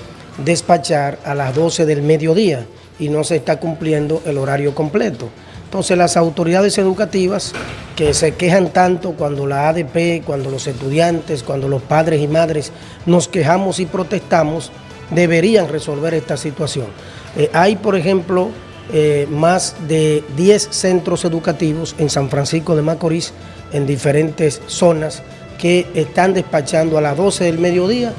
despachar a las 12 del mediodía y no se está cumpliendo el horario completo. Entonces las autoridades educativas que se quejan tanto cuando la ADP, cuando los estudiantes, cuando los padres y madres nos quejamos y protestamos, deberían resolver esta situación. Eh, hay, por ejemplo, eh, más de 10 centros educativos en San Francisco de Macorís, en diferentes zonas, que están despachando a las 12 del mediodía,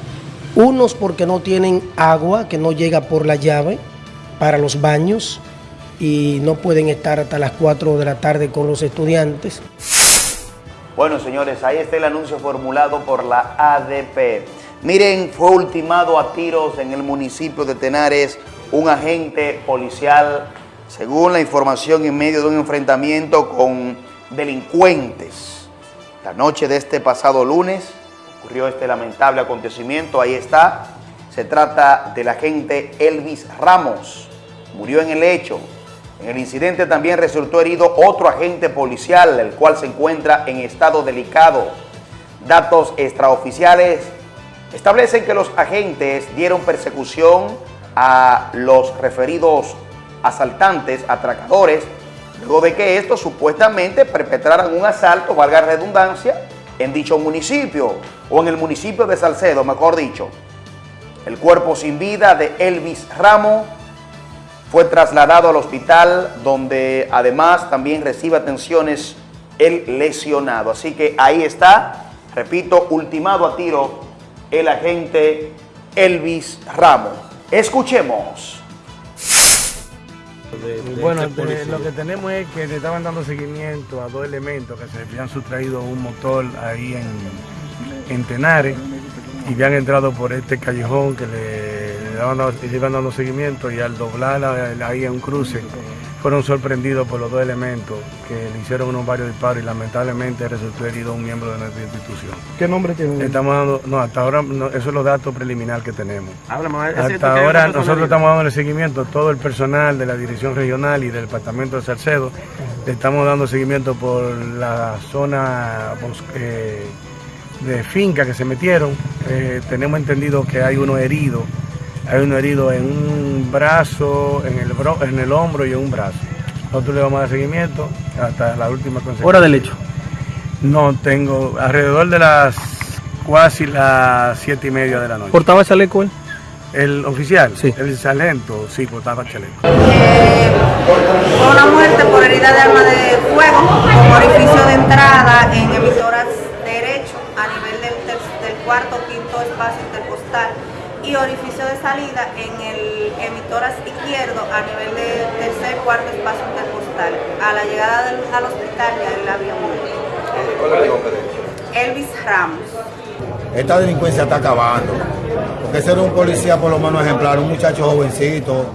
unos porque no tienen agua, que no llega por la llave para los baños y no pueden estar hasta las 4 de la tarde con los estudiantes. Bueno, señores, ahí está el anuncio formulado por la ADP. Miren, fue ultimado a tiros en el municipio de Tenares un agente policial, según la información, en medio de un enfrentamiento con delincuentes. La noche de este pasado lunes ocurrió este lamentable acontecimiento. Ahí está. Se trata del agente Elvis Ramos. Murió en el hecho. En el incidente también resultó herido otro agente policial, el cual se encuentra en estado delicado. Datos extraoficiales establecen que los agentes dieron persecución a los referidos asaltantes, atracadores, luego de que estos supuestamente perpetraran un asalto, valga redundancia, en dicho municipio, o en el municipio de Salcedo, mejor dicho. El cuerpo sin vida de Elvis Ramos fue trasladado al hospital donde además también recibe atenciones el lesionado. Así que ahí está, repito, ultimado a tiro el agente Elvis Ramos. Escuchemos. Bueno, este lo que tenemos es que le estaban dando seguimiento a dos elementos que se habían sustraído un motor ahí en, en Tenares y habían entrado por este callejón que le, daban, le iban dando seguimiento y al doblar la- ahí en un cruce fueron sorprendidos por los dos elementos que le hicieron unos varios disparos y lamentablemente resultó herido un miembro de nuestra institución. ¿Qué nombre tiene? Estamos dando, no, hasta ahora no, eso es los datos preliminares que tenemos. Háblame, ¿es cierto Hasta ahora nosotros estamos dando seguimiento, todo el personal de la dirección regional y del departamento de Salcedo, le estamos dando seguimiento por la zona bos- eh, de finca que se metieron. Eh, tenemos entendido que hay uno herido, hay uno herido en un brazo, en el, bro- en el hombro y en un brazo. Nosotros le vamos a dar seguimiento hasta la última consecuencia. Hora del hecho. No tengo, alrededor de las casi las siete y media de la noche. ¿Portaba chaleco él? El oficial, el sargento, sí, portaba chaleco. Fue una muerte por herida de arma de fuego con orificio de entrada en emisoras y orificio de salida en el emitoras izquierdo a nivel del tercer cuarto espacio intercostal. A la llegada del- al hospital ya él había muerto. ¿Cuál es el nombre de él? Elvis Ramos. Esta delincuencia está acabando. Porque ese era un policía por lo menos ejemplar, un muchacho jovencito,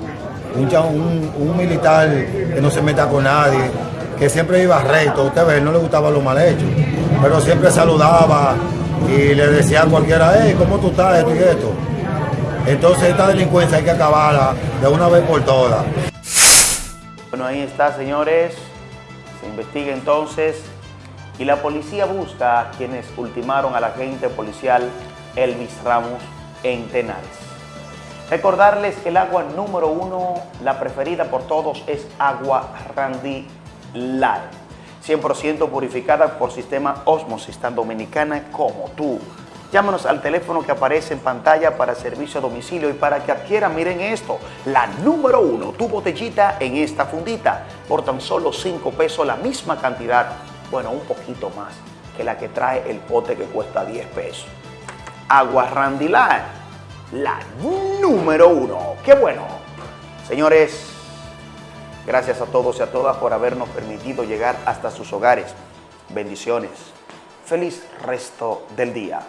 un- un militar que no se meta con nadie, que siempre iba recto. Usted ve, no le gustaba lo mal hecho, pero siempre saludaba y le decía a cualquiera, hey, ¿cómo tú estás? Esto y esto. Entonces esta delincuencia hay que acabarla de una vez por todas. Bueno, ahí está, señores. Se investiga entonces y la policía busca a quienes ultimaron al agente policial Elvis Ramos en Tenares. Recordarles que el agua número uno, la preferida por todos, es agua Randy Live. 100% purificada por sistema Osmosis, tan dominicana como tú. Llámanos al teléfono que aparece en pantalla para servicio a domicilio y para que adquieran, miren esto, la número uno, tu botellita en esta fundita, por tan solo 5 pesos, la misma cantidad, bueno, un poquito más que la que trae el pote que cuesta 10 pesos. Agua Randy Live, la número uno. ¡Qué bueno! Señores, gracias a todos y a todas por habernos permitido llegar hasta sus hogares. Bendiciones. Feliz resto del día.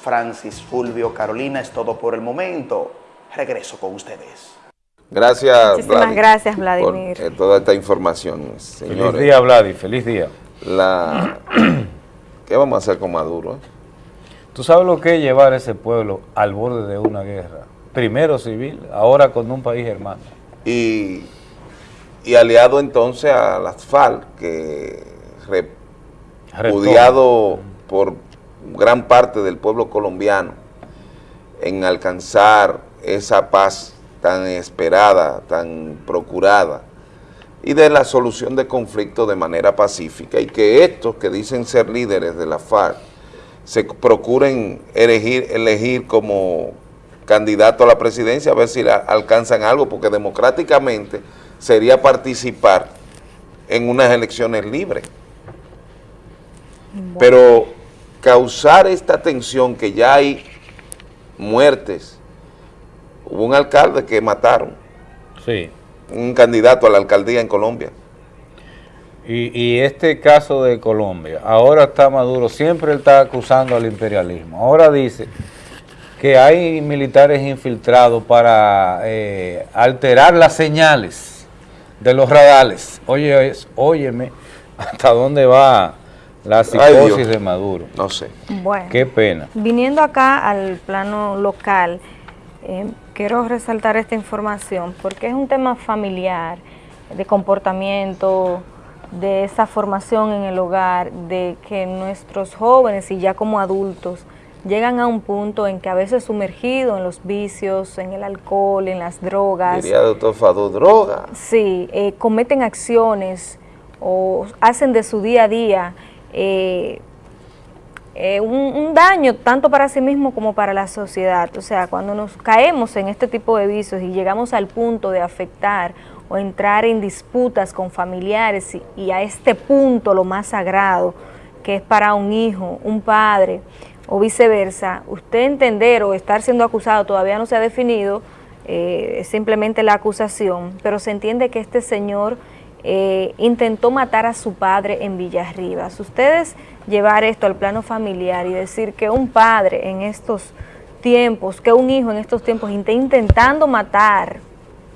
Francis Fulvio Carolina es todo por el momento. Regreso con ustedes. Gracias, Muchísimas Vladi, gracias, por Vladimir. eh, toda esta información, señores. Feliz día, Vladi, feliz día. La... *clears throat* ¿Qué vamos a hacer con Maduro? eh? ¿Tú sabes lo que es llevar a ese pueblo al borde de una guerra? Primero civil, ahora con un país hermano. Y, y aliado entonces a las FARC, que repudiado por gran parte del pueblo colombiano en alcanzar esa paz tan esperada, tan procurada, y de la solución de conflictos de manera pacífica, y que estos que dicen ser líderes de la FARC se procuren elegir, elegir como candidato a la presidencia, a ver si la- alcanzan algo, porque democráticamente sería participar en unas elecciones libres. Pero causar esta tensión que ya hay muertes, hubo un alcalde que mataron, Sí. un candidato a la alcaldía en Colombia. Y, y este caso de Colombia, ahora está Maduro, siempre él está acusando al imperialismo. Ahora dice que hay militares infiltrados para eh, alterar las señales de los radares. Oye, óyeme, *laughs* ¿hasta dónde va la psicosis de Maduro? No sé. Bueno. Qué pena. Viniendo acá al plano local, eh, quiero resaltar esta información porque es un tema familiar, de comportamiento, de esa formación en el hogar, de que nuestros jóvenes y ya como adultos llegan a un punto en que a veces sumergidos en los vicios, en el alcohol, en las drogas, Diría doctor Fado, droga. Sí, eh, cometen acciones o hacen de su día a día eh, eh, un, daño tanto para sí mismo como para la sociedad. O sea, cuando nos caemos en este tipo de vicios y llegamos al punto de afectar o entrar en disputas con familiares y, y a este punto lo más sagrado, que es para un hijo, un padre o viceversa, usted entender o estar siendo acusado todavía no se ha definido eh, simplemente la acusación, pero se entiende que este señor eh, intentó matar a su padre en Villarribas. Ustedes llevar esto al plano familiar y decir que un padre en estos tiempos, que un hijo en estos tiempos intentando matar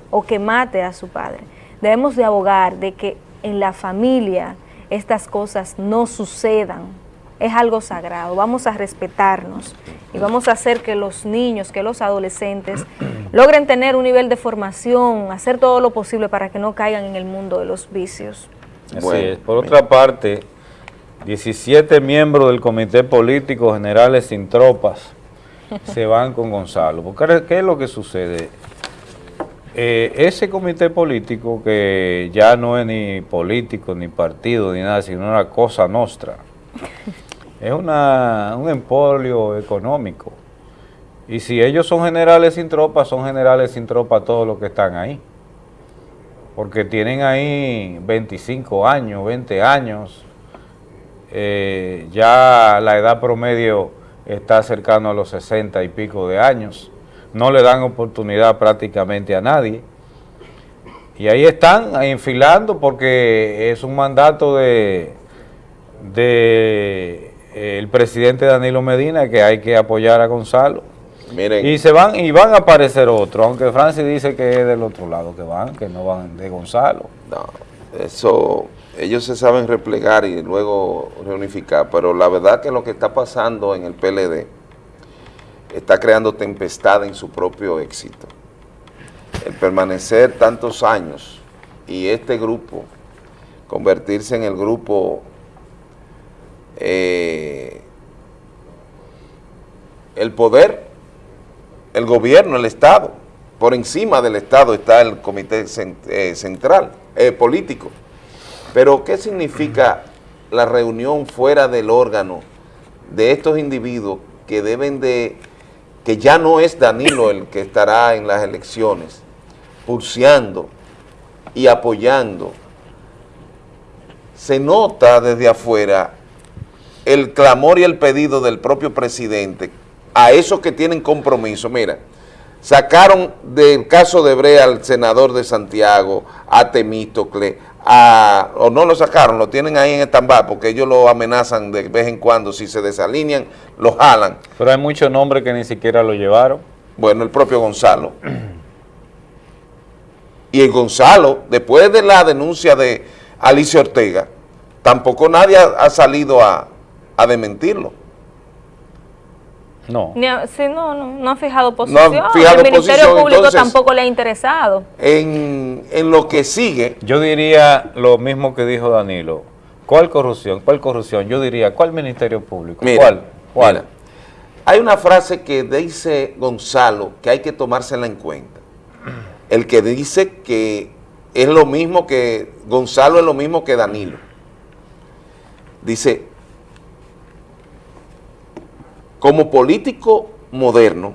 o que mate a su padre, debemos de abogar de que en la familia estas cosas no sucedan, es algo sagrado, vamos a respetarnos y vamos a hacer que los niños, que los adolescentes *clears throat* logren tener un nivel de formación, hacer todo lo posible para que no caigan en el mundo de los vicios. Es. Por otra parte, 17 miembros del Comité Político Generales sin Tropas se *laughs* van con Gonzalo. Porque, ¿Qué es lo que sucede? Eh, ese comité político que ya no es ni político, ni partido, ni nada, sino una cosa nostra, *laughs* es una, un empolio económico. Y si ellos son generales sin tropas, son generales sin tropas todos los que están ahí. Porque tienen ahí 25 años, 20 años, eh, ya la edad promedio está cercano a los 60 y pico de años, no le dan oportunidad prácticamente a nadie. Y ahí están enfilando porque es un mandato de, de el presidente Danilo Medina que hay que apoyar a Gonzalo. Y se van y van a aparecer otros, aunque Francis dice que es del otro lado que van, que no van de Gonzalo. No, eso ellos se saben replegar y luego reunificar, pero la verdad que lo que está pasando en el PLD está creando tempestad en su propio éxito. El permanecer tantos años y este grupo convertirse en el grupo eh, el poder, el gobierno, el Estado, por encima del Estado está el comité eh, central, eh, político. Pero, ¿qué significa la reunión fuera del órgano de estos individuos que deben de, que ya no es Danilo el que estará en las elecciones, pulseando y apoyando? Se nota desde afuera el clamor y el pedido del propio presidente a esos que tienen compromiso. Mira, sacaron del caso de Brea al senador de Santiago, a Temístocle, a, o no lo sacaron, lo tienen ahí en stand porque ellos lo amenazan de vez en cuando, si se desalinean, lo jalan. Pero hay muchos nombres que ni siquiera lo llevaron. Bueno, el propio Gonzalo. y el Gonzalo, después de la denuncia de Alicia Ortega, tampoco nadie ha salido a, a desmentirlo. No. sí, no, no, no ha fijado posición. el Ministerio Público tampoco le ha interesado. En, en, lo que sigue. Yo diría lo mismo que dijo Danilo. ¿Cuál corrupción? ¿Cuál corrupción? Yo diría, ¿cuál Ministerio Público? ¿Cuál? ¿Cuál? hay una frase que dice Gonzalo que hay que tomársela en cuenta. El que dice que es lo mismo que Gonzalo es lo mismo que Danilo. Dice, como político moderno,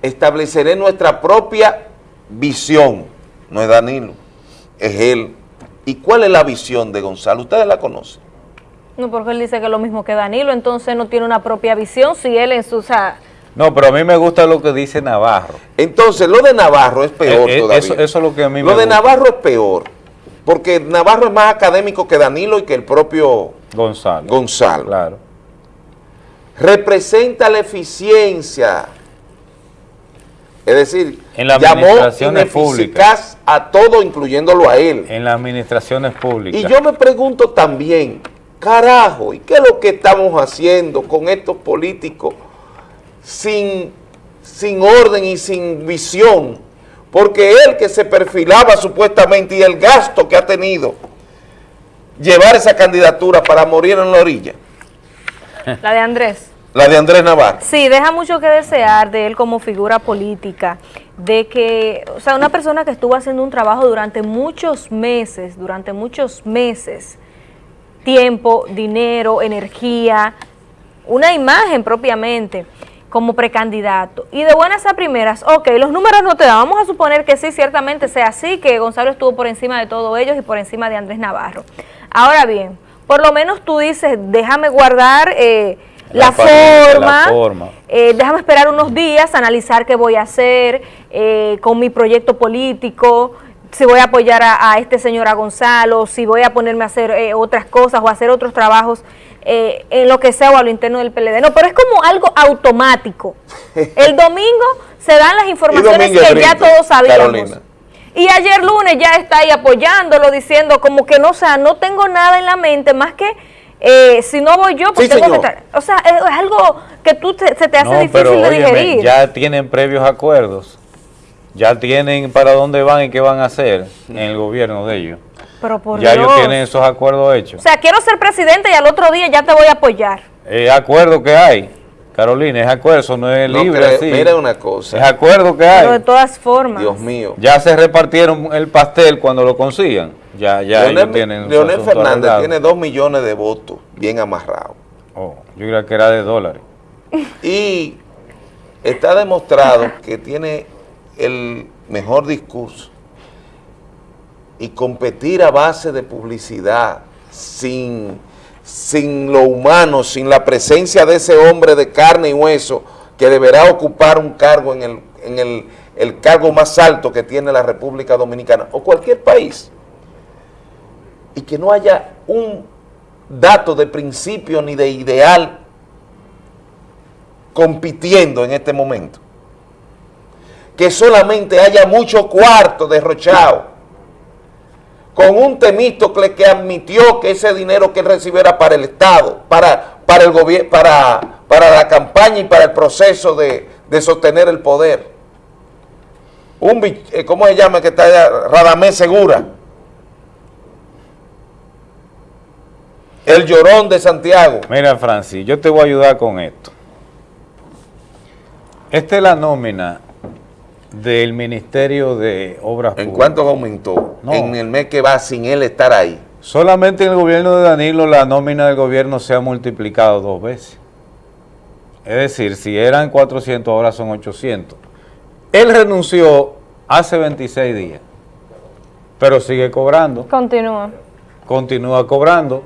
estableceré nuestra propia visión. No es Danilo, es él. ¿Y cuál es la visión de Gonzalo? ¿Ustedes la conocen? No, porque él dice que es lo mismo que Danilo, entonces no tiene una propia visión si él en su... no, pero a mí me gusta lo que dice Navarro. Entonces, lo de Navarro es peor eh, eh, todavía. Eso, eso, es lo que a mí me Lo de Navarro es peor, porque Navarro es más académico que Danilo y que el propio Gonzalo. Gonzalo. Claro. Representa la eficiencia. Es decir, en la llamó ineficaz a todo, incluyéndolo a él. En las administraciones públicas. Y yo me pregunto también, carajo, ¿y qué es lo que estamos haciendo con estos políticos sin, sin orden y sin visión? Porque él que se perfilaba supuestamente y el gasto que ha tenido llevar esa candidatura para morir en la orilla? La de Andrés. La de Andrés Navarro. Sí, deja mucho que desear de él como figura política, de que, o sea, una persona que estuvo haciendo un trabajo durante muchos meses, durante muchos meses, tiempo, dinero, energía, una imagen propiamente como precandidato. Y de buenas a primeras, ok, los números no te dan, vamos a suponer que sí, ciertamente sea así, que Gonzalo estuvo por encima de todos ellos y por encima de Andrés Navarro. Ahora bien, por lo menos tú dices, déjame guardar eh, la, forma, la forma. eh, déjame esperar unos días, analizar qué voy a hacer eh, con mi proyecto político, si voy a apoyar a, a este señor a Gonzalo, si voy a ponerme a hacer eh, otras cosas o hacer otros trabajos eh, en lo que sea o a lo interno del PLD. No, pero es como algo automático. *laughs* El domingo se dan las informaciones que ya todos sabíamos. Carolina. Y ayer lunes ya está ahí apoyándolo, diciendo como que no, o sea, no tengo nada en la mente más que eh, si no voy yo, pues Sí, tengo que estar. O sea, es, es algo que tú te- se te hace No, difícil pero de óyeme, digerir. ya tienen previos acuerdos, ya tienen para dónde van y qué van a hacer en el gobierno de ellos. Pero por ya Dios. ellos tienen esos acuerdos O hechos. sea, quiero ser presidente y al otro día ya te voy a apoyar. Es acuerdo que hay, Carolina, es acuerdo, eso no es No libre creo- así. mira una cosa. Es acuerdo que Pero de hay. todas formas. Dios mío. Ya se repartieron el pastel cuando lo consigan. Ya, ya ellos Leonel, tienen su Leonel Fernández arreglado. tiene dos millones de votos bien amarrados. Oh, yo creía que era de dólares. *laughs* Y está demostrado que tiene el mejor discurso. Y competir a base de publicidad, sin, sin lo humano, sin la presencia de ese hombre de carne y hueso que deberá ocupar un cargo en el, en el, el cargo más alto que tiene la República Dominicana o cualquier país. Y que no haya un dato de principio ni de ideal compitiendo en este momento. Que solamente haya mucho cuarto derrochado con un Temístocle que admitió que ese dinero que él recibiera para el Estado, para, para el gobierno, para, para la campaña y para el proceso de, de sostener el poder. Un, eh, ¿cómo se llama que está allá? Radamés Segura. El llorón de Santiago. Mira, Francis, yo te voy a ayudar con esto. Esta es la nómina del Ministerio de Obras ¿En Públicas. cuánto aumentó? No. En el mes que va sin él estar ahí. Solamente en el gobierno de Danilo la nómina del gobierno se ha multiplicado dos veces. Es decir, si eran 400, ahora son 800. Él renunció hace 26 días, pero sigue cobrando, Continúa. continúa cobrando.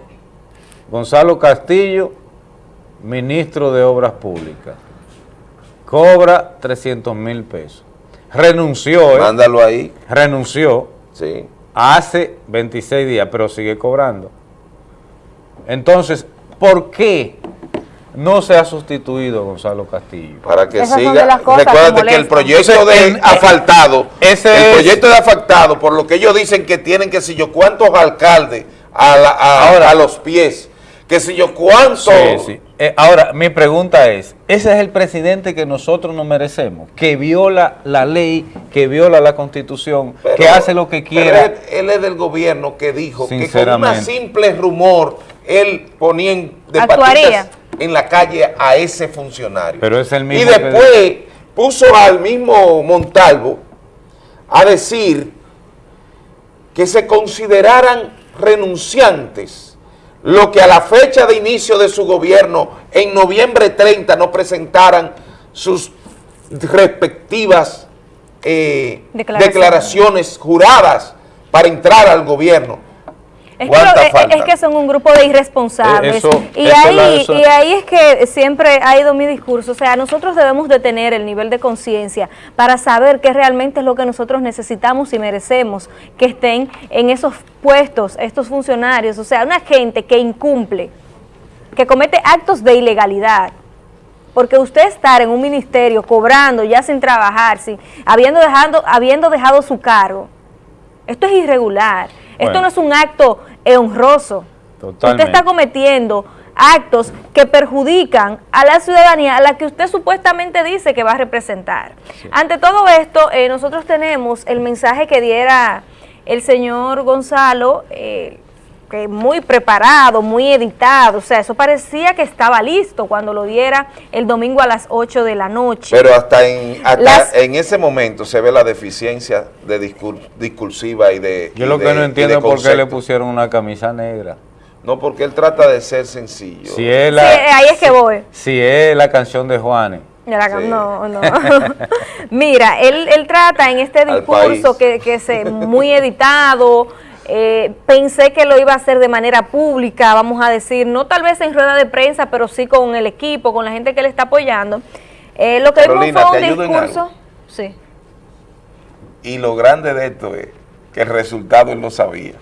Gonzalo Castillo, ministro de Obras Públicas, cobra 300 mil pesos. Renunció, ¿eh? Mándalo ahí. renunció Sí. hace 26 días, pero sigue cobrando. Entonces, ¿por qué no se ha sustituido Gonzalo Castillo? Para que Esas siga. que Recuérdate que, el proyecto de en- asfaltado, ese el es- proyecto de asfaltado, por lo que ellos dicen que tienen que si yo cuántos alcaldes a, la- a- a los pies, que si yo cuántos. Sí, sí. Eh, ahora, mi pregunta es, ¿ese es el presidente que nosotros nos merecemos? Que viola la ley, que viola la constitución, Pero- que hace lo que pero quiera. Él, él es del gobierno que dijo que con Sinceramente. simple rumor él ponía en, de patitas en la calle a ese funcionario. Pero es el Y mismo que- después puso al mismo Montalvo a decir que se consideraran renunciantes lo que a la fecha de inicio de su gobierno, en noviembre 30, no presentaran sus respectivas eh, Declaraciones. declaraciones juradas para entrar al gobierno. Es que, ¿Cuánta lo- es- que son un grupo de irresponsables. Eh, eso- y, eso ahí, la- y ahí es que siempre ha ido mi discurso. O sea, nosotros debemos de tener el nivel de conciencia para saber qué realmente es lo que nosotros necesitamos y merecemos que estén en esos puestos, estos funcionarios. O sea, una gente que incumple, que comete actos de ilegalidad. Porque usted estar en un ministerio cobrando ya sin trabajar, sin, habiendo, dejado, habiendo dejado su cargo, esto es irregular. Esto no es un acto honroso. Totalmente. Usted está cometiendo actos que perjudican a la ciudadanía a la que usted supuestamente dice que va a representar. Ante todo esto, eh, nosotros tenemos el mensaje que diera el señor Gonzalo, eh, que muy preparado, muy editado, o sea, eso parecía que estaba listo cuando lo diera el domingo a las 8 de la noche. Pero hasta en hasta Las- en ese momento se ve la deficiencia de discur- discursiva y de Yo y lo de- que no entiendo es por qué le pusieron una camisa negra. No, porque él trata de ser sencillo. Si es la, eh, ahí es que voy. si es la canción de Juanes. Ya la- Sí. No, no. *laughs* Mira, él, él trata en este discurso que, que se muy editado, eh, pensé que lo iba a hacer de manera pública, vamos a decir, no tal vez en rueda de prensa, pero sí con el equipo, con la gente que le está apoyando. Eh, lo que vimos Carolina, fue un ¿te ayudo en discurso... Sí. Y lo grande de esto es que el resultado él no sabía.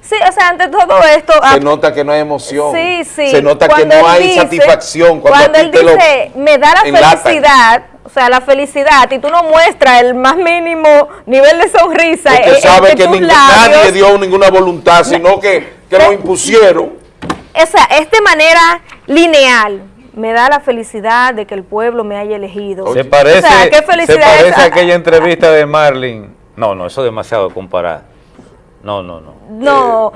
Sí, o sea, ante todo esto... Se ah, nota que no hay emoción. Sí, sí. Se nota que Cuando no él hay dice- satisfacción. Cuando, él lo dice, me da la felicidad, o sea, la felicidad, y tú no muestras el más mínimo nivel de sonrisa Porque en- sabe que ningún- labios, nadie dio ninguna voluntad, sino que, que lo impusieron. o sea, es de manera lineal. Me da la felicidad de que el pueblo me haya elegido. Se parece, o sea, qué se felicidad parece es- a aquella entrevista de Marlin. No, no, eso es demasiado comparar. No, no, no. *laughs* No,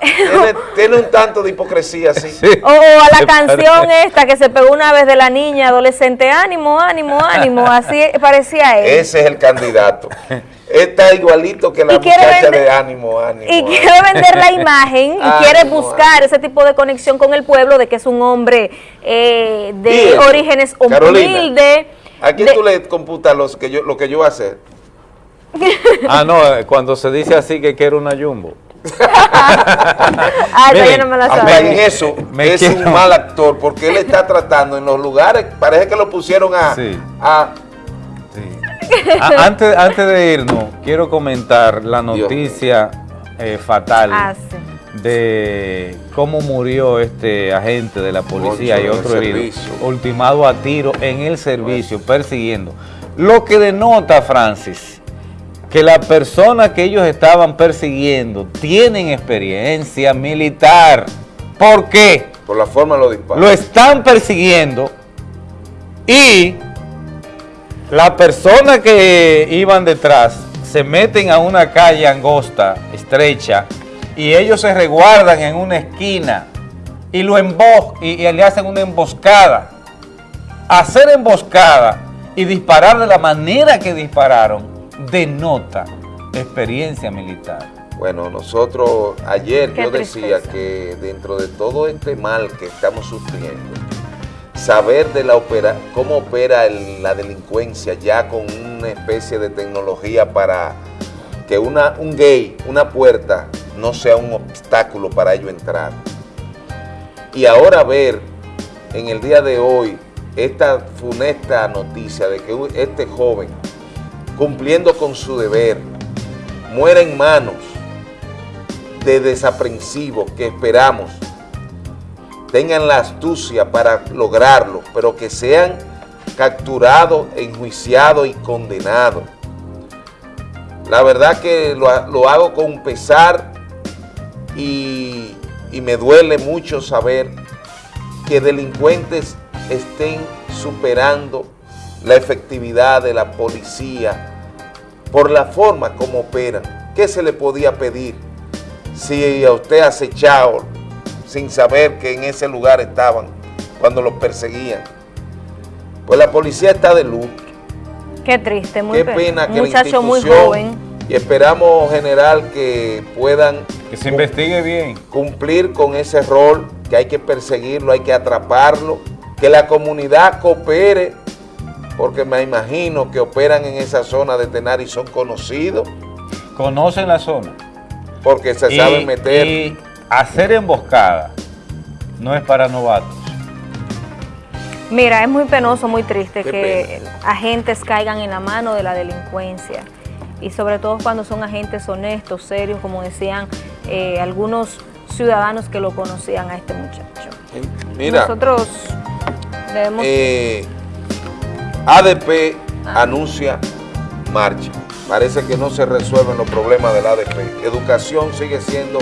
Tiene, tiene un tanto de hipocresía, sí. o, o a la canción parece. *laughs* esta que se pegó una vez de la niña adolescente, ánimo, ánimo, ánimo, así parecía él. Ese es el candidato. Está igualito que la muchacha vender- de ánimo, ánimo. y ánimo. quiere vender la imagen y Ánimo, quiere buscar ese tipo de conexión con el pueblo de que es un hombre eh, de orígenes Carolina, humildes. ¿A quién de- tú le computas los que yo, lo que yo voy a hacer? *laughs* Ah, no, eh, cuando se dice así que quiere una jumbo. Ah, esa yo no me la Hasta sabía. en eso Me es quiero- un mal actor porque él está tratando en los lugares, parece que lo pusieron a, Sí. a Ah, antes, antes de irnos, quiero comentar la noticia eh, fatal Ah, sí. de cómo murió este agente de la policía y en el otro herido, servicio. ultimado a tiro en el servicio, persiguiendo. Lo que denota, Francis, que la persona que ellos estaban persiguiendo tienen experiencia militar. ¿Por qué? por la forma lo dispara. Lo están persiguiendo y la persona que iban detrás se meten a una calle angosta, estrecha, y ellos se resguardan en una esquina y lo embos y, y le hacen una emboscada. Hacer emboscada y disparar de la manera que dispararon denota experiencia militar. Bueno, nosotros ayer Qué yo decía tristeza. que dentro de todo este mal que estamos sufriendo, saber de la opera, cómo opera el- la delincuencia ya con una especie de tecnología para que una, un gay, una puerta, no sea un obstáculo para ello entrar. Y ahora ver en el día de hoy esta funesta noticia de que este joven, cumpliendo con su deber, muera en manos de desaprensivos que esperamos tengan la astucia para lograrlo, pero que sean capturados, enjuiciados y condenados. La verdad que lo, ha- lo hago con pesar y me duele mucho saber que delincuentes estén superando la efectividad de la policía por la forma como operan. ¿Qué se le podía pedir si a usted acechado sin saber que en ese lugar estaban cuando los perseguían? Pues la policía está de luto. Qué triste, muy Qué pe- pena que la muchacho muy institución joven. y esperamos general que puedan Que se investigue bien. cumplir con ese rol, que hay que perseguirlo, hay que atraparlo, que la comunidad coopere, porque me imagino que operan en esa zona de Tenar y son conocidos, Conocen la zona. porque se Y- saben meter. Y hacer emboscada no es para novatos. Mira, es muy penoso, muy triste Qué que agentes caigan en la mano de la delincuencia y sobre todo cuando son agentes honestos, serios, como decían eh, algunos ciudadanos que lo conocían a este muchacho. Mira, Nosotros debemos... eh, ADP anuncia marcha. Parece que no se resuelven los problemas del ADP. Educación sigue siendo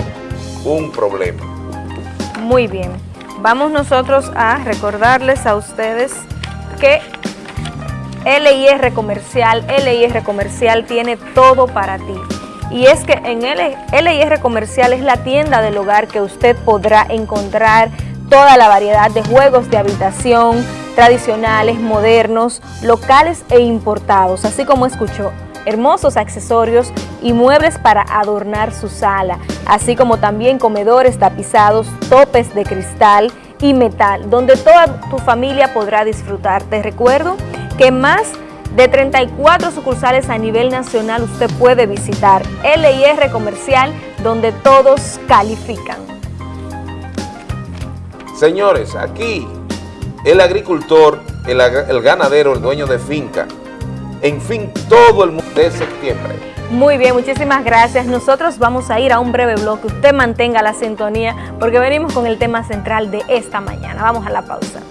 un problema. Muy bien. Vamos nosotros a recordarles a ustedes que LIR Comercial, LIR Comercial tiene todo para ti. Y es que en LIR Comercial es la tienda del hogar que usted podrá encontrar toda la variedad de juegos de habitación, tradicionales, modernos, locales e importados, así como escuchó, hermosos accesorios y muebles para adornar su sala, así como también comedores tapizados, topes de cristal y metal, donde toda tu familia podrá disfrutar. Te recuerdo que más de 34 sucursales a nivel nacional usted puede visitar LIR Comercial donde todos califican. Señores, aquí el agricultor, el, ganadero, el dueño de finca, en fin, todo el mundo de septiembre. Muy bien, muchísimas gracias. Nosotros vamos a ir a un breve bloque. Usted mantenga la sintonía porque venimos con el tema central de esta mañana. Vamos a la pausa.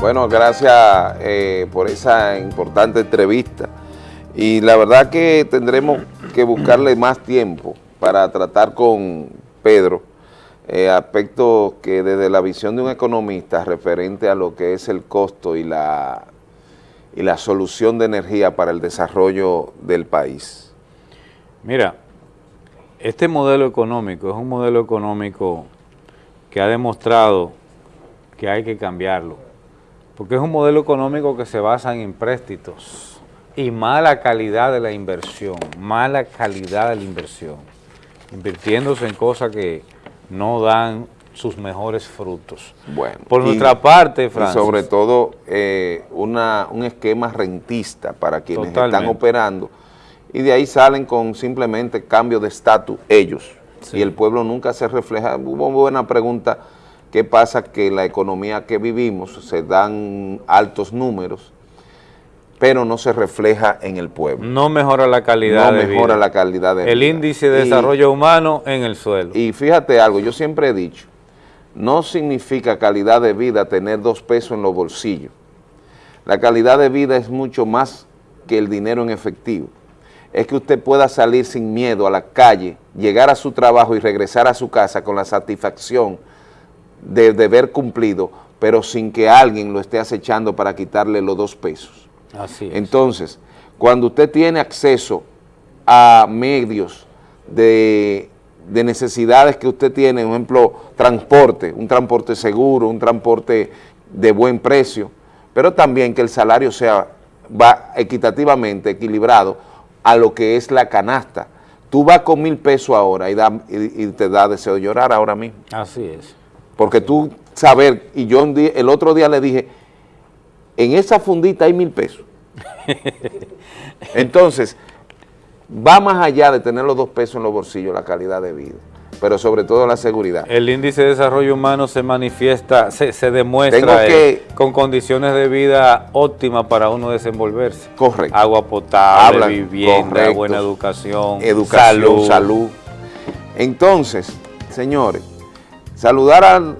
Bueno, gracias eh, por esa importante entrevista. Y la verdad que tendremos que buscarle más tiempo para tratar con Pedro eh, aspectos que desde la visión de un economista referente a lo que es el costo y la, y la solución de energía para el desarrollo del país. Mira, este modelo económico es un modelo económico que ha demostrado que hay que cambiarlo, porque es un modelo económico que se basa en empréstitos y mala calidad de la inversión, mala calidad de la inversión, invirtiéndose en cosas que no dan sus mejores frutos. Bueno, Por y- nuestra parte, y Francis, sobre todo eh, una, un esquema rentista para quienes están operando. Y de ahí salen con simplemente cambio de estatus ellos. Y el pueblo nunca se refleja. Hubo buena pregunta, ¿qué pasa? Que la economía que vivimos se dan altos números, pero no se refleja en el pueblo. no mejora la calidad no de mejora vida. la calidad de El vida. índice de Y- desarrollo humano en el suelo. y fíjate algo, yo siempre he dicho, no significa calidad de vida tener dos pesos en los bolsillos. La calidad de vida es mucho más que el dinero en efectivo. Es que usted pueda salir sin miedo a la calle, llegar a su trabajo y regresar a su casa con la satisfacción de deber cumplido, pero sin que alguien lo esté acechando para quitarle los dos pesos. Así es. Entonces, cuando usted tiene acceso a medios de, de necesidades que usted tiene, por ejemplo, transporte, un transporte seguro, un transporte de buen precio, pero también que el salario sea va equitativamente equilibrado a lo que es la canasta. Tú vas con mil pesos ahora y, da- y- y te da deseo de llorar ahora mismo. Así es. Porque tú saber, y yo día- el otro día le dije, en esa fundita hay mil pesos. *laughs* Entonces, va más allá de tener los dos pesos en los bolsillos, la calidad de vida, pero sobre todo la seguridad. El índice de desarrollo humano se manifiesta, se, se demuestra que- eh, con condiciones de vida óptimas para uno desenvolverse. Correcto. Agua potable, Hablan, vivienda, correcto. buena educación, Educación, salud. salud. Entonces, señores, saludar al...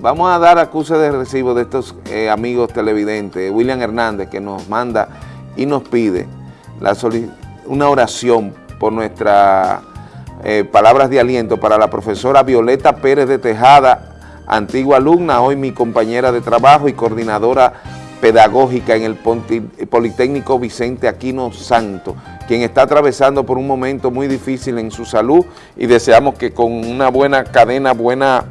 Vamos a dar acuse de recibo de estos eh, amigos televidentes, William Hernández, que nos manda y nos pide una oración por nuestras eh, palabras de aliento para la profesora Violeta Pérez de Tejada, antigua alumna, hoy mi compañera de trabajo y coordinadora pedagógica en el Politécnico Vicente Aquino Santo, quien está atravesando por un momento muy difícil en su salud y deseamos que con una buena cadena, buena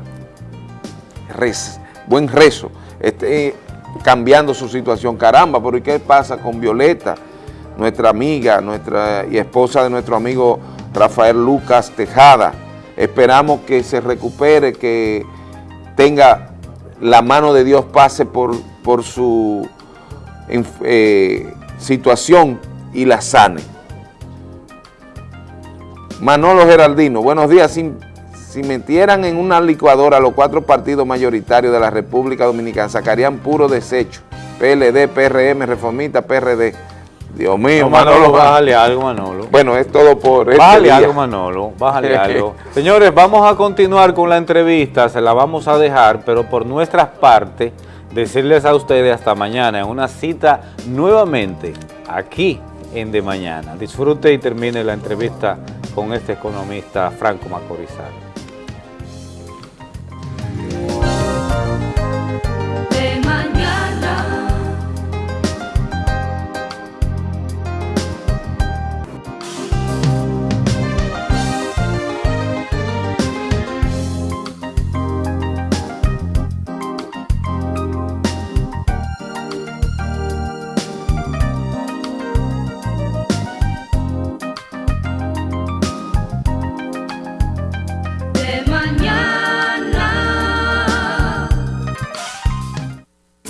buen rezo, esté cambiando su situación. Caramba, pero ¿y qué pasa con Violeta, nuestra amiga nuestra y esposa de nuestro amigo Rafael Lucas Tejada? Esperamos que se recupere, que tenga la mano de Dios pase por, por su eh, situación y la sane. Manolo Geraldino, buenos días. Si metieran en una licuadora los cuatro partidos mayoritarios de la República Dominicana, sacarían puro desecho. PLD, PRM, Reformista, PRD. Dios mío, No, Manolo, Manolo. bájale algo, Manolo. Bueno, es todo por este Bájale algo, Manolo, bájale *laughs* algo. Señores, vamos a continuar con la entrevista, se la vamos a dejar, pero por nuestras partes, decirles a ustedes hasta mañana en una cita nuevamente aquí en De Mañana. Disfrute y termine la entrevista con este economista Franco Macorizal.